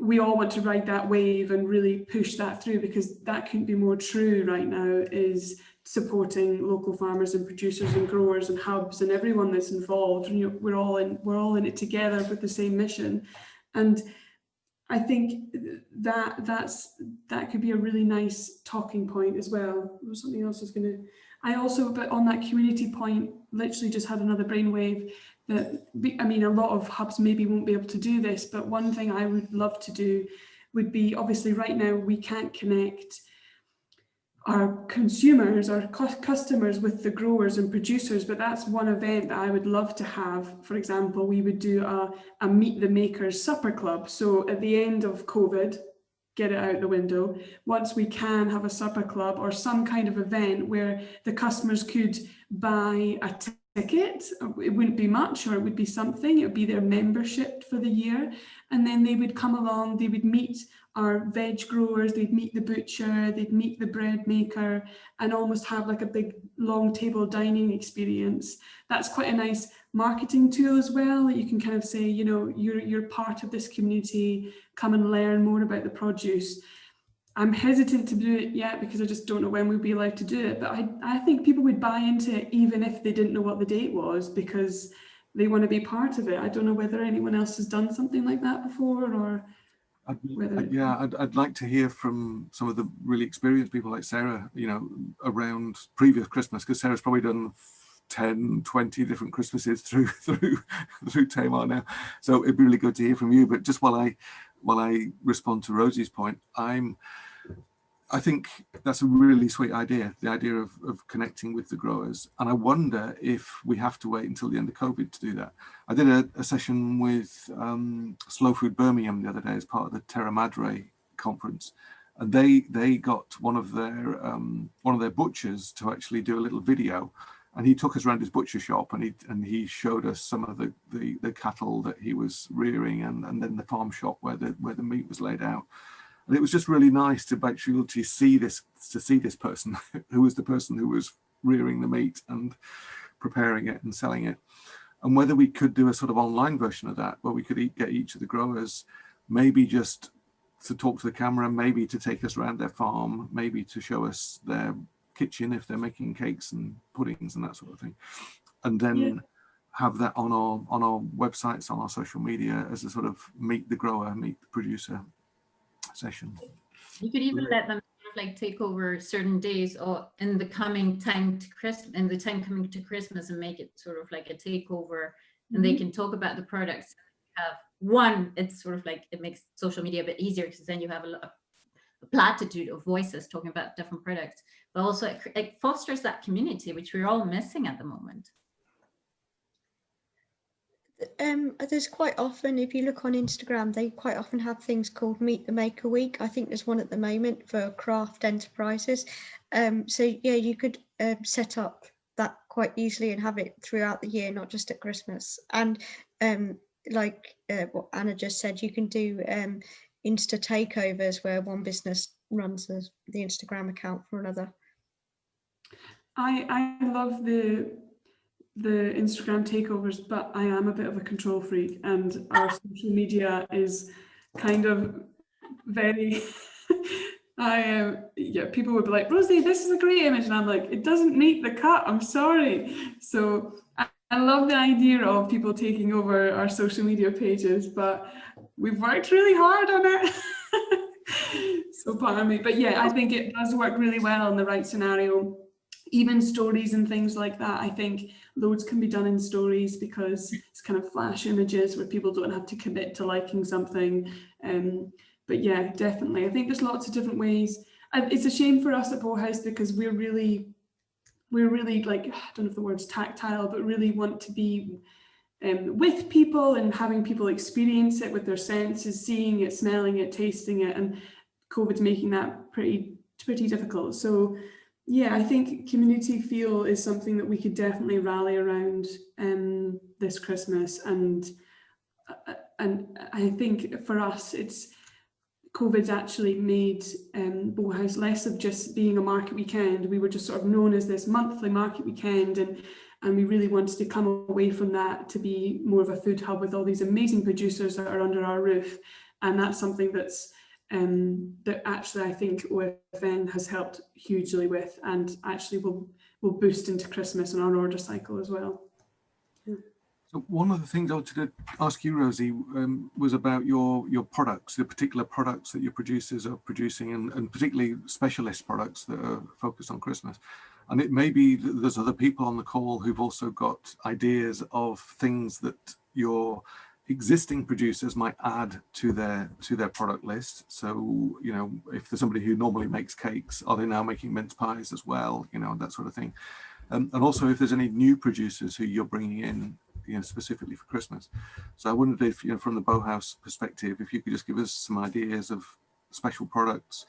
we all want to ride that wave and really push that through because that couldn't be more true right now is supporting local farmers and producers and growers and hubs and everyone that's involved you know, we're all in we're all in it together with the same mission and I think that that's that could be a really nice talking point as well. Something else I was going to. I also, but on that community point, literally just had another brainwave that I mean, a lot of hubs maybe won't be able to do this, but one thing I would love to do would be obviously right now we can't connect our consumers, our customers with the growers and producers, but that's one event that I would love to have. For example, we would do a, a Meet the Makers supper club. So at the end of COVID, get it out the window, once we can have a supper club or some kind of event where the customers could buy a ticket, it wouldn't be much or it would be something, it would be their membership for the year. And then they would come along, they would meet our veg growers, they'd meet the butcher, they'd meet the bread maker and almost have like a big long table dining experience. That's quite a nice marketing tool as well. You can kind of say, you know, you're, you're part of this community, come and learn more about the produce. I'm hesitant to do it yet because I just don't know when we'll be allowed to do it. But I, I think people would buy into it even if they didn't know what the date was because they want to be part of it. I don't know whether anyone else has done something like that before or I'd, I'd- yeah, I'd, I'd like to hear from some of the really experienced people like Sarah, you know, around previous Christmas, because Sarah's probably done 10, 20 different Christmases [LAUGHS] through through through Tamar now. So it'd be really good to hear from you. But just while I while I respond to Rosie's point, I'm I think that's a really sweet idea, the idea of, of connecting with the growers. And I wonder if we have to wait until the end of COVID to do that. I did a, a session with um, Slow Food Birmingham the other day as part of the Terra Madre conference. And they they got one of their um, one of their butchers to actually do a little video, and he took us around his butcher shop and he and he showed us some of the the, the cattle that he was rearing and and then the farm shop where the where the meat was laid out and it was just really nice to actually to see this to see this person [LAUGHS] who was the person who was rearing the meat and preparing it and selling it and whether we could do a sort of online version of that where we could eat, get each of the growers maybe just to talk to the camera maybe to take us around their farm maybe to show us their kitchen if they're making cakes and puddings and that sort of thing and then Yeah. have that on our on our websites on our social media as a sort of meet the grower meet the producer session You could even let them sort of like take over certain days or in the coming time to Christmas, in the time coming to Christmas and make it sort of like a takeover and they Mhm. can talk about the products. Have one, it's sort of like it makes social media a bit easier because then you have a, lot of a platitude of voices talking about different products, but also it, it fosters that community, which we're all missing at the moment. Um, there's quite often, if you look on Instagram, they quite often have things called Meet the Maker Week. I think there's one at the moment for craft enterprises. Um, so yeah, you could um, set up that quite easily and have it throughout the year, not just at Christmas. And um, like uh, what Anna just said, you can do um, Insta takeovers where one business runs the, the Instagram account for another. I, I love the the Instagram takeovers, but I am a bit of a control freak and our social media is kind of very [LAUGHS] I um yeah, people would be like, Rosie, this is a great image. And I'm like, it doesn't meet the cut. I'm sorry. So I, I love the idea of people taking over our social media pages, but we've worked really hard on it. [LAUGHS] so pardon me. But yeah, I think it does work really well in the right scenario even stories and things like that, I think loads can be done in stories because it's kind of flash images where people don't have to commit to liking something. Um, but yeah, definitely. I think there's lots of different ways. And it's a shame for us at Bowhouse because we're really, we're really like, I don't know if the word's tactile, but really want to be um, with people and having people experience it with their senses, seeing it, smelling it, tasting it. And COVID's making that pretty, pretty difficult. So yeah, I think community feel is something that we could definitely rally around um, this Christmas, and uh, and I think for us, it's COVID's actually made um, Bowhouse less of just being a market weekend. We were just sort of known as this monthly market weekend, and and we really wanted to come away from that to be more of a food hub with all these amazing producers that are under our roof, and that's something that's um, that actually I think OFN has helped hugely with and actually will will boost into Christmas and our order cycle as well. So one of the things I wanted to ask you, Rosie, um, was about your your products, the particular products that your producers are producing, and, and particularly specialist products that are focused on Christmas. And it may be that there's other people on the call who've also got ideas of things that your existing producers might add to their to their product list. So you know, if there's somebody who normally makes cakes, are they now making mince pies as well? You know, that sort of thing. Um, and also if there's any new producers who you're bringing in you know, specifically for Christmas. So I wondered if, you know, from the Bowhouse perspective, if you could just give us some ideas of special products,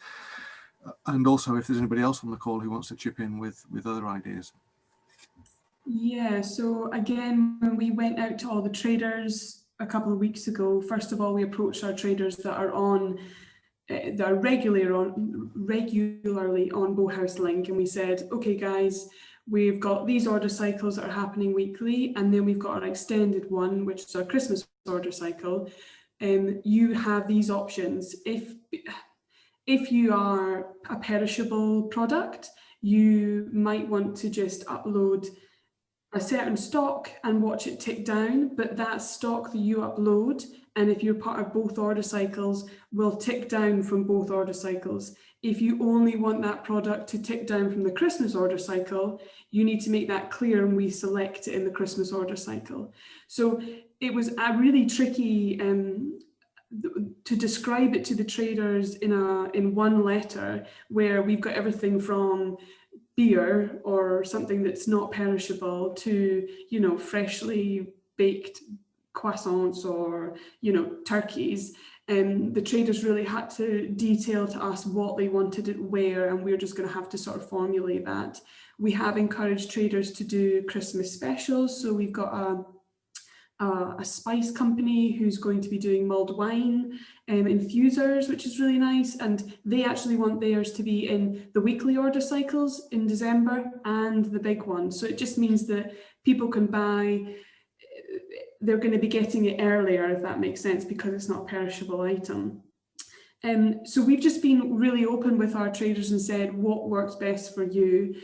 uh, and also if there's anybody else on the call who wants to chip in with with other ideas. Yeah, so again, when we went out to all the traders a couple of weeks ago, first of all, we approached our traders that are on uh, that are regular on regularly on Bowhouse Link, and we said, okay, guys, we've got these order cycles that are happening weekly, and then we've got our extended one, which is our Christmas order cycle. And um, you have these options. If if you are a perishable product, you might want to just upload a certain stock and watch it tick down, but that stock that you upload, and if you're part of both order cycles, will tick down from both order cycles. If you only want that product to tick down from the Christmas order cycle, you need to make that clear and we select it in the Christmas order cycle. So it was a really tricky um, to describe it to the traders in a in one letter where we've got everything from beer or something that's not perishable to you know freshly baked croissants or you know turkeys. And um, the traders really had to detail to us what they wanted it where and we're just going to have to sort of formulate that. We have encouraged traders to do christmas specials so we've got a uh, a spice company who's going to be doing mulled wine um, infusers, which is really nice. And they actually want theirs to be in the weekly order cycles in December and the big one. So it just means that people can buy, they're going to be getting it earlier, if that makes sense, because it's not a perishable item. Um, so we've just been really open with our traders and said what works best for you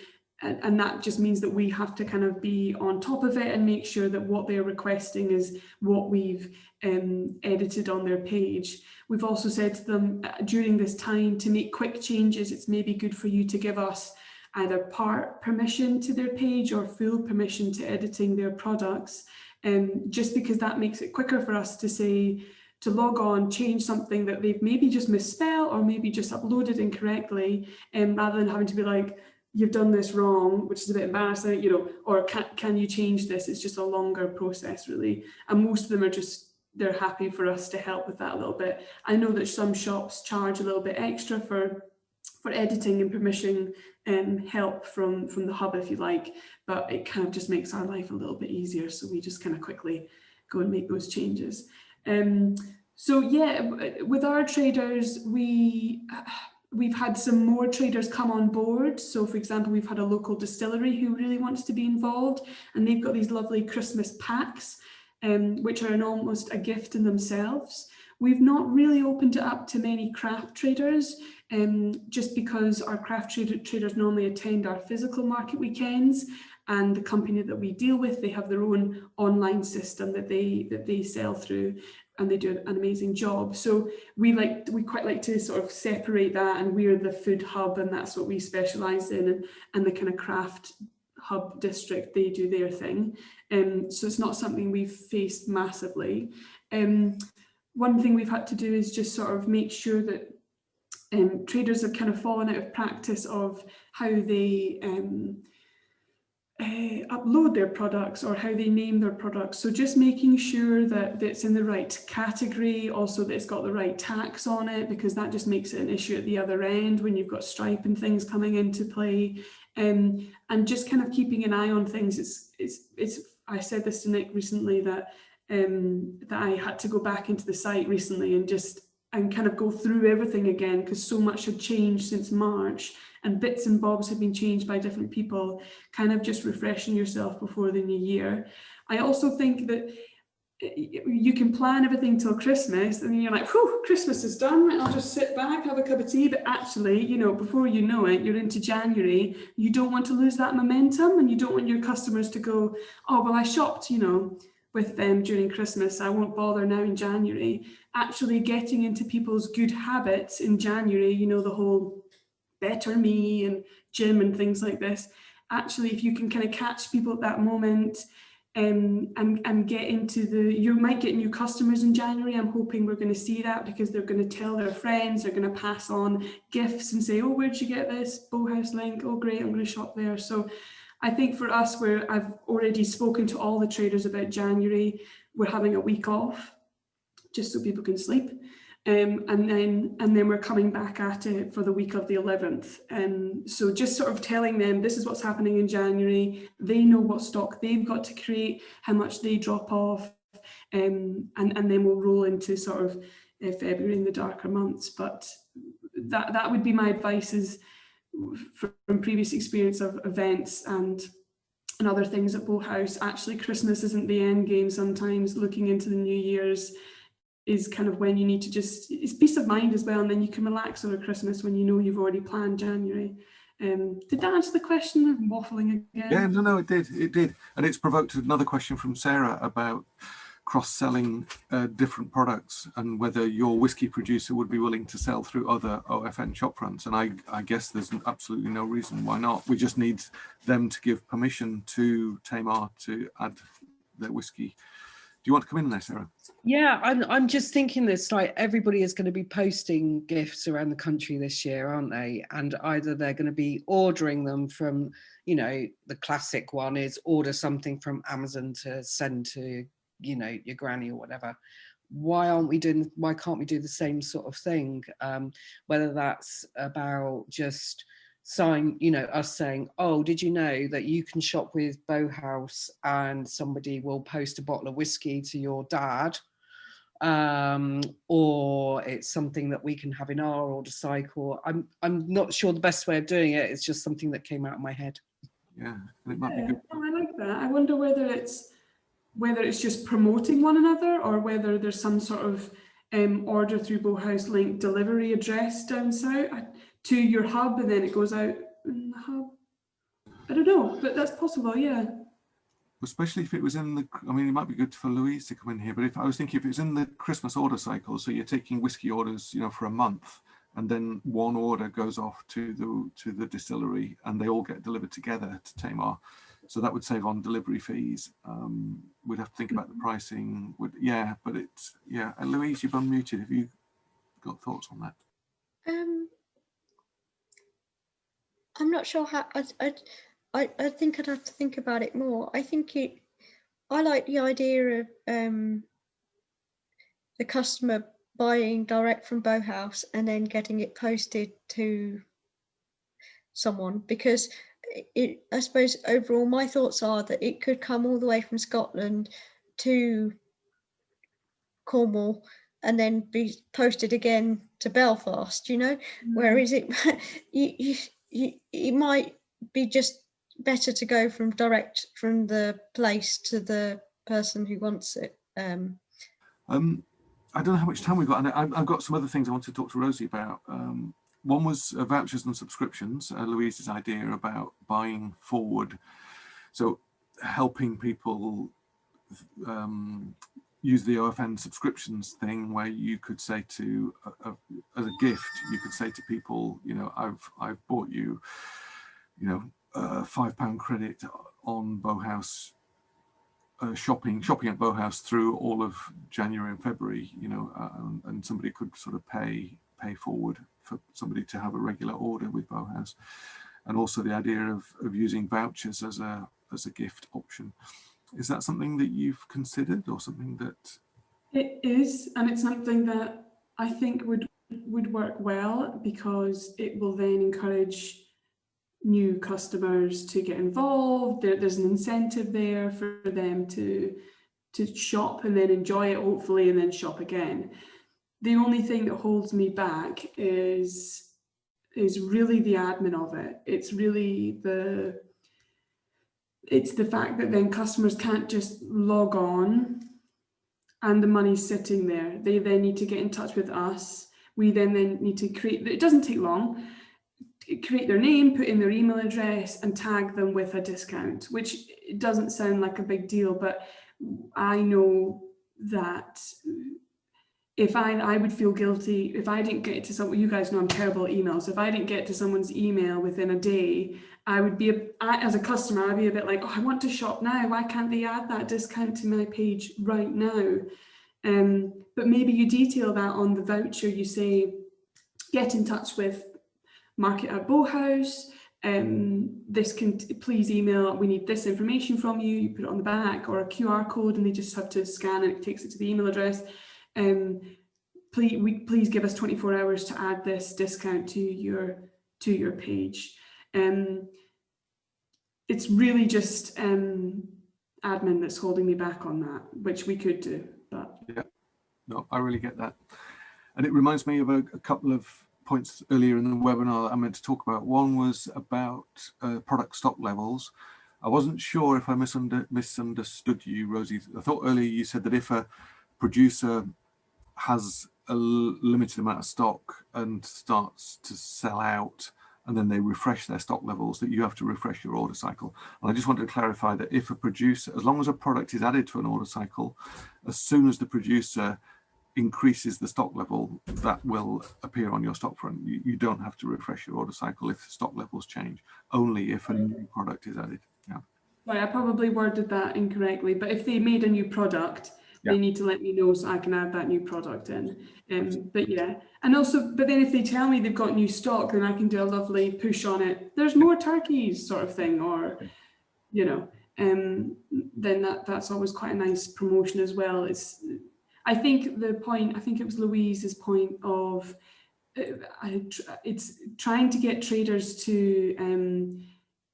and, and that just means that we have to kind of be on top of it and make sure that what they're requesting is what we've um, edited on their page. We've also said to them uh, during this time to make quick changes, it's maybe good for you to give us either part permission to their page or full permission to editing their products. Um, just because that makes it quicker for us to say, to log on, change something that they've maybe just misspelled or maybe just uploaded incorrectly, um, rather than having to be like, you've done this wrong, which is a bit embarrassing, you know, or can, can you change this? It's just a longer process really. And most of them are just, they're happy for us to help with that a little bit. I know that some shops charge a little bit extra for for editing and permission um, help from, from the hub, if you like, but it kind of just makes our life a little bit easier. So we just kind of quickly go and make those changes. Um, so yeah, with our traders, we we've had some more traders come on board. So for example, we've had a local distillery who really wants to be involved and they've got these lovely Christmas packs, um, which are an almost a gift in themselves. We've not really opened it up to many craft traders um, just because our craft trader, traders normally attend our physical market weekends and the company that we deal with, they have their own online system that they that they sell through and they do an amazing job. So we like we quite like to sort of separate that and we're the food hub and that's what we specialise in and, and the kind of craft hub district, they do their thing. Um, so it's not something we've faced massively. Um, one thing we've had to do is just sort of make sure that um, traders have kind of fallen out of practice of how they um, uh, upload their products or how they name their products. So just making sure that, that it's in the right category, also that it's got the right tax on it, because that just makes it an issue at the other end when you've got Stripe and things coming into play. Um, and just kind of keeping an eye on things. It's, it's, it's, I said this to Nick recently that, um, that I had to go back into the site recently and just and kind of go through everything again because so much had changed since March and bits and bobs have been changed by different people, kind of just refreshing yourself before the new year. I also think that eh, you can plan everything till Christmas and you're like, whew, Christmas is done, I'll just sit back, have a cup of tea. But actually, you know, before you know it, you're into January, you don't want to lose that momentum and you don't want your customers to go, oh, well, I shopped, you know, with them during Christmas, I won't bother now in January. Actually getting into people's good habits in January, you know, the whole better me and gym and things like this. Actually, if you can kind of catch people at that moment um, and, and get into the, you might get new customers in January. I'm hoping we're going to see that because they're going to tell their friends, they're going to pass on gifts and say, oh, where'd you get this? Bowhouse link. Oh, great, I'm going to shop there. So I think for us, where I've already spoken to all the traders about January, we're having a week off just so people can sleep. Um, and then and then we're coming back at it for the week of the 11th. And um, so just sort of telling them this is what's happening in January. They know what stock they've got to create, how much they drop off, um, and, and then we'll roll into sort of uh, February in the darker months. But that, that would be my advice is from previous experience of events and and other things at Bowhouse, actually Christmas isn't the end game sometimes, looking into the New Year's is kind of when you need to just, it's peace of mind as well. And then you can relax over Christmas when you know you've already planned January. Um, did that answer the question of waffling again? Yeah, no, no, it did, it did. And it's provoked another question from Sarah about cross-selling uh, different products and whether your whiskey producer would be willing to sell through other OFN shop fronts. And I, I guess there's absolutely no reason why not. We just need them to give permission to Tamar to add their whiskey. Do you want to come in there, Sarah? Yeah, I'm, I'm just thinking this, like everybody is going to be posting gifts around the country this year, aren't they? And either they're going to be ordering them from, you know, the classic one is order something from Amazon to send to you know your granny or whatever why aren't we doing why can't we do the same sort of thing um whether that's about just sign you know us saying oh did you know that you can shop with Bowhouse and somebody will post a bottle of whiskey to your dad um or it's something that we can have in our order cycle? I'm i'm not sure the best way of doing it. It's just something that came out of my head. Yeah it might Yeah, be good. oh, I like that. I wonder whether it's whether it's just promoting one another or whether there's some sort of um, order through Bowhouse link delivery address down south to your hub and then it goes out in the hub. I don't know, but that's possible, yeah. especially if it was in the i mean it might be good for louise to come in here but if i was thinking if it's in the christmas order cycle so you're taking whiskey orders you know for a month and then one order goes off to the to the distillery and they all get delivered together to tamar. So that would save on delivery fees. Um we'd have to think about the pricing would yeah but it's yeah. And louise you've unmuted. Have you got thoughts on that? Um, I'm not sure how. I, I, I, I think I'd have to think about it more. I think it. I like the idea of um, the customer buying direct from Bowhouse and then getting it posted to someone because it-. I suppose overall, my thoughts are that it could come all the way from Scotland to Cornwall and then be posted again to Belfast. You know, Whereas it, [LAUGHS] you, you, you, it might be just better to go from direct from the place to the person who wants it. Um, Um, I don't know how much time we've got, and I, I've got some other things I want to talk to Rosie about. Um, one was uh, vouchers and subscriptions, uh, Louise's idea about buying forward. So helping people um, use the OFN subscriptions thing where you could say to, uh, uh, as a gift, you could say to people, you know, I've, I've bought you, you know, uh, five pound credit on Bowhouse uh, shopping shopping at Bowhouse through all of January and February, you know, uh, and, and somebody could sort of pay pay forward for somebody to have a regular order with Bowhouse, and also the idea of of using vouchers as a as a gift option. Is that something that you've considered, or something that? It is, and it's something that I think would would work well because it will then encourage new customers to get involved. There, there's an incentive there for them to to shop and then enjoy it hopefully and then shop again. The only thing that holds me back is is really the admin of it. It's really the it's the fact that then customers can't just log on and the money's sitting there. They then need to get in touch with us. We then then need to create, it doesn't take long, create their name, put in their email address and tag them with a discount, which doesn't sound like a big deal, but I know that if I, I would feel guilty if I didn't get to someone, you guys know I'm terrible at emails. If I didn't get to someone's email within a day, I would be, a, I, as a customer, I'd be a bit like, oh, I want to shop now. Why can't they add that discount to my page right now? Um, but maybe you detail that on the voucher. You say, get in touch with Market at Bowhouse. Um, this can please email. We need this information from you. You put it on the back or a QR code, and they just have to scan and it takes it to the email address. Um, please, we, please give us 24 hours to add this discount to your to your page. Um, it's really just um, admin that's holding me back on that, which we could do, but yeah, No, I really get that. And it reminds me of a, a couple of points earlier in the webinar that I meant to talk about. One was about uh, product stock levels. I wasn't sure if I misunder misunderstood you, Rosie. I thought earlier you said that if a producer has a limited amount of stock and starts to sell out and then they refresh their stock levels that you have to refresh your order cycle. And I just want to clarify that if a producer, as long as a product is added to an order cycle, as soon as the producer increases the stock level, that will appear on your stock front. You, you don't have to refresh your order cycle if stock levels change, only if a new product is added. Yeah. Right, I probably worded that incorrectly, but if they made a new product, Yeah. they need to let me know so I can add that new product in. Um, but yeah, and also, but then if they tell me they've got new stock, then I can do a lovely push on it. There's more turkeys, sort of thing, or you know, um, then that that's always quite a nice promotion as well. It's, I think the point, I think it was Louise's point of, uh, I, it's trying to get traders to um,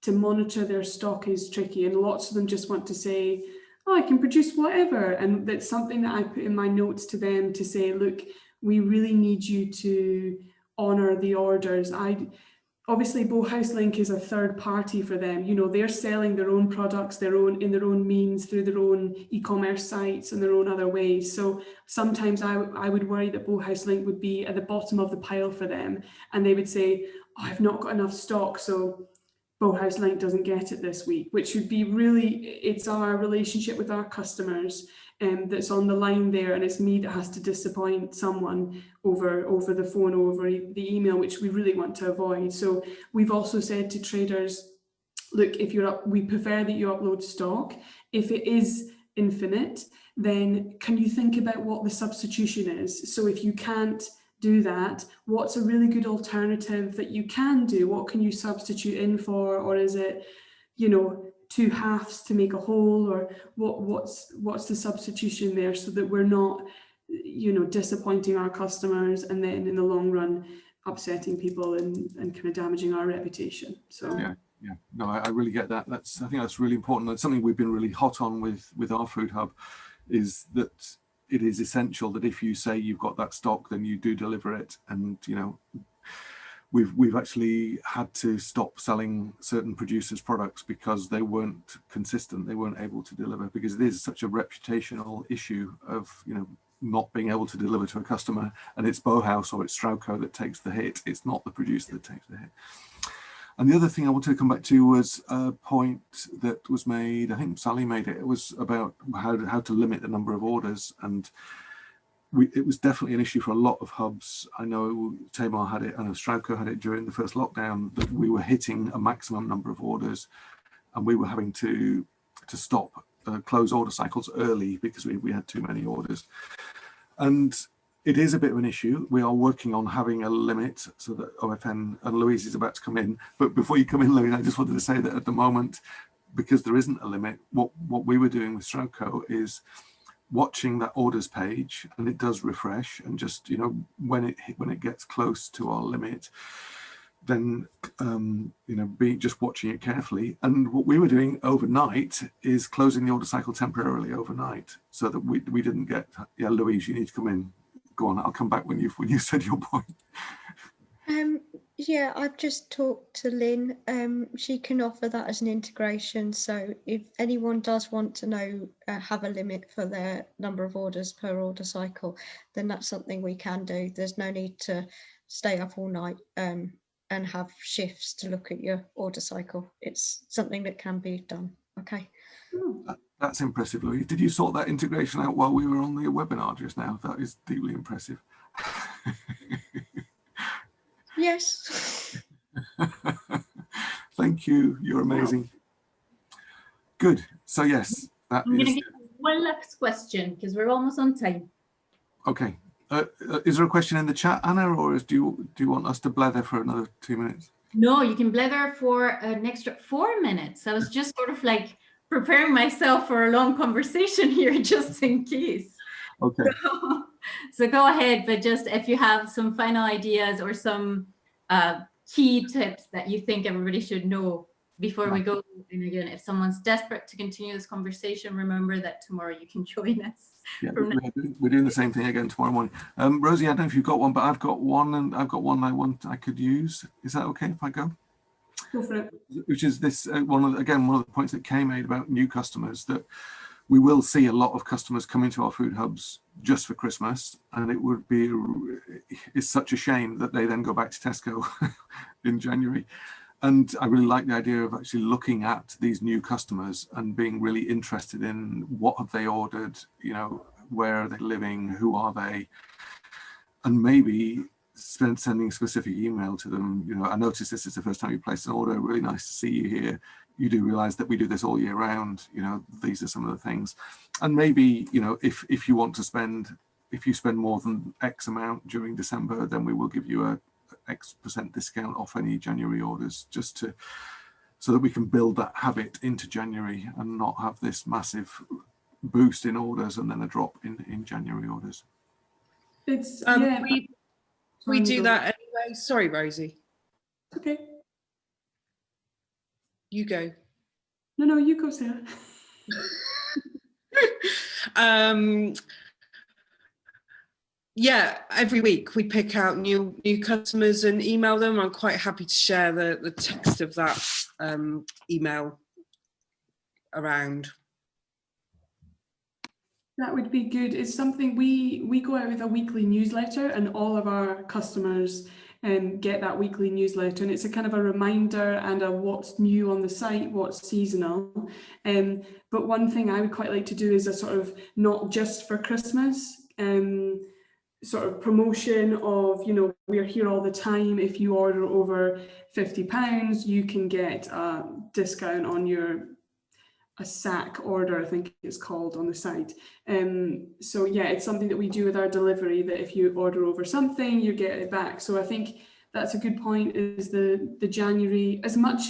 to monitor their stock is tricky, and lots of them just want to say, "Oh, I can produce whatever," and that's something that I put in my notes to them to say, "Look, we really need you to honor the orders." I obviously Bowhouse Link is a third party for them. You know, they're selling their own products, their own in their own means through their own e-commerce sites and their own other ways. So sometimes I, I would worry that Bowhouse Link would be at the bottom of the pile for them, and they would say, oh, "I've not got enough stock, so." Bowhouse Link doesn't get it this week, which would be really, it's our relationship with our customers um, that's on the line there, and it's me that has to disappoint someone over over the phone, over the email, which we really want to avoid. So we've also said to traders, look, if you're up, we prefer that you upload stock. If it is infinite, then can you think about what the substitution is? So if you can't do that, what's a really good alternative that you can do? What can you substitute in for? Or is it, you know, two halves to make a whole or what what's what's the substitution there so that we're not you know disappointing our customers and then in the long run upsetting people and, and kind of damaging our reputation so Yeah. Yeah, no, I, I really get that. That's I think that's really important. That's something we've been really hot on with with our food hub, is that it is essential that if you say you've got that stock, then you do deliver it. And you know, we've we've actually had to stop selling certain producers' products because they weren't consistent. They weren't able to deliver because it is such a reputational issue of you know not being able to deliver to a customer, and it's Bowhouse or it's Stroudco that takes the hit. It's not the producer that takes the hit. And the other thing I wanted to come back to was a point that was made, I think Sally made it, it was about how to, how to limit the number of orders. And we, it was definitely an issue for a lot of hubs. I know Tamar had it, I know had it during the first lockdown, that we were hitting a maximum number of orders and we were having to, to stop, uh, close order cycles early because we, we had too many orders. And it is a bit of an issue. We are working on having a limit so that OFN and Louise is about to come in. But before you come in, Louise, I just wanted to say that at the moment, because there isn't a limit, what, what we were doing with Stroudco is watching that orders page and it does refresh and just, you know, when it when it gets close to our limit, then um, you know, be just watching it carefully. And what we were doing overnight is closing the order cycle temporarily overnight, so that we we didn't get. Yeah, Louise, you need to come in. Go on. I'll come back when you've when you said your point. Um, yeah, I've just talked to Lynn. Um, she can offer that as an integration. So if anyone does want to know, uh, have a limit for their number of orders per order cycle, then that's something we can do. There's no need to stay up all night um, and have shifts to look at your order cycle. It's something that can be done. Okay. That's impressive, Louise. Did you sort that integration out while we were on the webinar just now? That is deeply impressive. [LAUGHS] Yes. [LAUGHS] Thank you. You're amazing. Good. So yes, that I'm going to is get one last question because we're almost on time. okay. Uh, uh, is there a question in the chat, Anna, or is, do you do you want us to blather for another two minutes? No, you can blather for an extra four minutes. I was just sort of like preparing myself for a long conversation [LAUGHS] here just in case. Okay. [LAUGHS] so go ahead, but just if you have some final ideas or some uh, key tips that you think everybody should know before we go. And again, if someone's desperate to continue this conversation, remember that tomorrow you can [LAUGHS] join us. Yeah, we're doing, we're doing the same thing again tomorrow morning. Um, Rosie, I don't know if you've got one, but I've got one, and I've got one I want I could use. Is that okay if I go? Which is this uh, one of the- again one of the points that Kay made about new customers that we will see a lot of customers coming to our food hubs just for Christmas, and it would be it's such a shame that they then go back to Tesco [LAUGHS] in January. And I really like the idea of actually looking at these new customers and being really interested in what have they ordered, you know, where are they living, who are they, and maybe spend sending a specific email to them. You know, I noticed this is the first time you placed an order. Really nice to see you here. You do realize that we do this all year round. You know, these are some of the things. And maybe, you know, if, if you want to spend, if you spend more than X amount during December, then we will give you a X percent discount off any January orders just to, so that we can build that habit into January and not have this massive boost in orders and then a drop in, in January orders. It's, Um, yeah. we, we do that anyway. Sorry, Rosie, Okay. you go. No, no, you go, Sarah. [LAUGHS] um, yeah, every week we pick out new new customers and email them. I'm quite happy to share the, the text of that um, email around. That would be good. It's something we we go out with a weekly newsletter, and all of our customers um, get that weekly newsletter, and it's a kind of a reminder and a what's new on the site, what's seasonal. Um, but one thing I would quite like to do is a sort of not just for Christmas. Um, sort of promotion of you know we're here all the time if you order over 50 pounds you can get a discount on your a sack order i think it's called on the site um so yeah it's something that we do with our delivery that if you order over something you get it back so i think that's a good point is the the january as much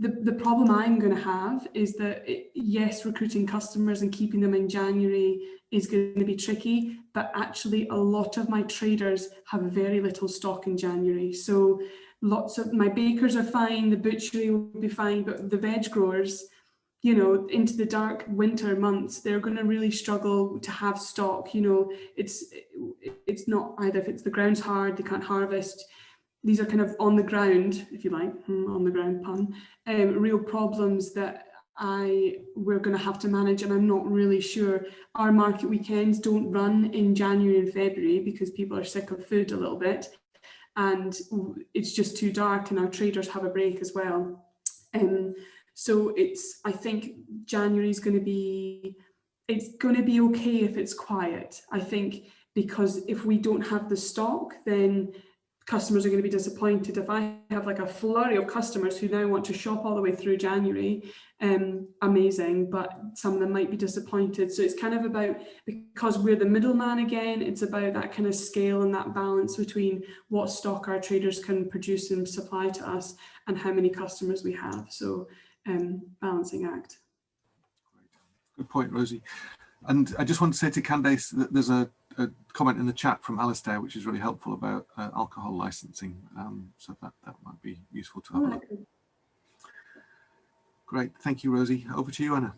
the, the problem I'm going to have is that, it, yes, recruiting customers and keeping them in January is going to be tricky, but actually a lot of my traders have very little stock in January. So lots of my bakers are fine, the butchery will be fine, but the veg growers, you know, into the dark winter months, they're going to really struggle to have stock. You know, it's it's not either if it's the ground's hard, they can't harvest, these are kind of on the ground, if you like, hmm, on the ground pun, um, real problems that I we're going to have to manage and I'm not really sure. Our market weekends don't run in January and February because people are sick of food a little bit and it's just too dark and our traders have a break as well. Um, so it's, I think January is going to be, it's going to be okay if it's quiet. I think because if we don't have the stock, then customers are going to be disappointed. If I have like a flurry of customers who now want to shop all the way through January, um, amazing, but some of them might be disappointed. So it's kind of about, because we're the middleman again, it's about that kind of scale and that balance between what stock our traders can produce and supply to us and how many customers we have. So um, balancing act. Good point, Rosie. And I just want to say to Candace that there's a, a comment in the chat from Alistair, which is really helpful about uh, alcohol licensing. Um, so that, that might be useful to have a look. Great. Thank you, Rosie. Over to you, Anna.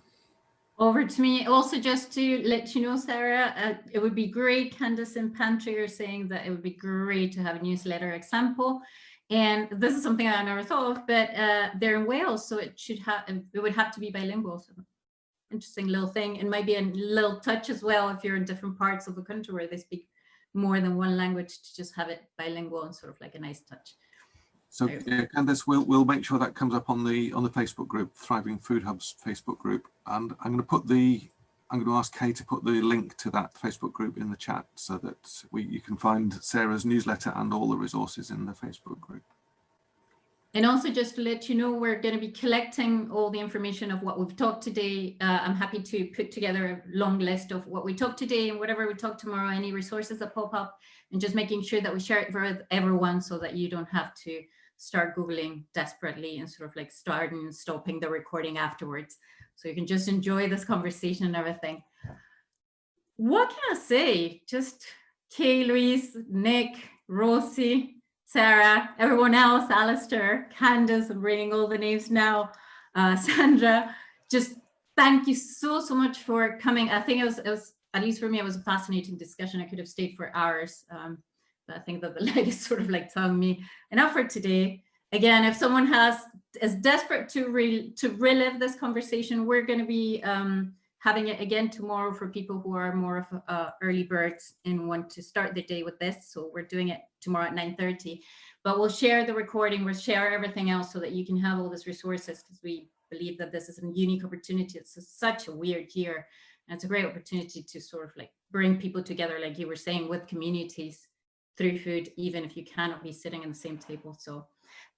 Over to me. Also, just to let you know, Sarah, uh, it would be great. Candace and Pantry are saying that it would be great to have a newsletter example. And this is something I never thought of, but uh, they're in Wales, so it should have it would have to be bilingual. So interesting little thing, and maybe a little touch as well if you're in different parts of the country where they speak more than one language to just have it bilingual and sort of like a nice touch. So yeah, Candace, we'll we'll make sure that comes up on the on the Facebook group, Thriving Food Hubs Facebook group, and I'm going to put the I'm going to ask Kay to put the link to that Facebook group in the chat so that we you can find Sarah's newsletter and all the resources in the Facebook group. And also just to let you know, we're going to be collecting all the information of what we've talked today. Uh, I'm happy to put together a long list of what we talked today and whatever we talk tomorrow, any resources that pop up, and just making sure that we share it with everyone so that you don't have to start Googling desperately and sort of like starting and stopping the recording afterwards. So you can just enjoy this conversation and everything. What can I say? Just Kay, Louise, Nick, Rosie, Sarah, everyone else, Alistair, Candace, I'm reading all the names now, uh, [LAUGHS] Sandra, just thank you so, so much for coming. I think it was, it was, at least for me, it was a fascinating discussion. I could have stayed for hours. Um, but I think that the [LAUGHS] light is sort of like telling me enough for today. Again, if someone has is desperate to re to relive this conversation, we're going to be um, having it again tomorrow for people who are more of uh, early birds and want to start the day with this. So we're doing it tomorrow at 9.30. But we'll share the recording, we'll share everything else so that you can have all these resources because we believe that this is a unique opportunity. It's such a weird year. And it's a great opportunity to sort of like bring people together, like you were saying, with communities through food, even if you cannot be sitting in the same table. So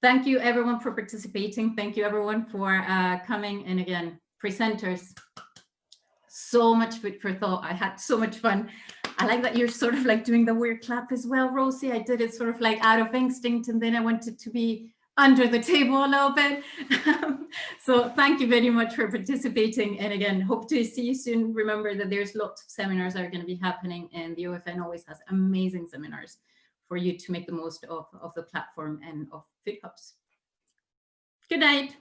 thank you everyone for participating. Thank you everyone for uh, coming. And again, presenters, so much food for thought. I had so much fun. I like that you're sort of like doing the weird clap as well, Rosie. I did it sort of like out of instinct and then I wanted to be under the table a little bit. [LAUGHS] so thank you very much for participating. And again, hope to see you soon. Remember that there's lots of seminars that are going to be happening and the OFN always has amazing seminars for you to make the most of, of the platform and of food hubs. Good night.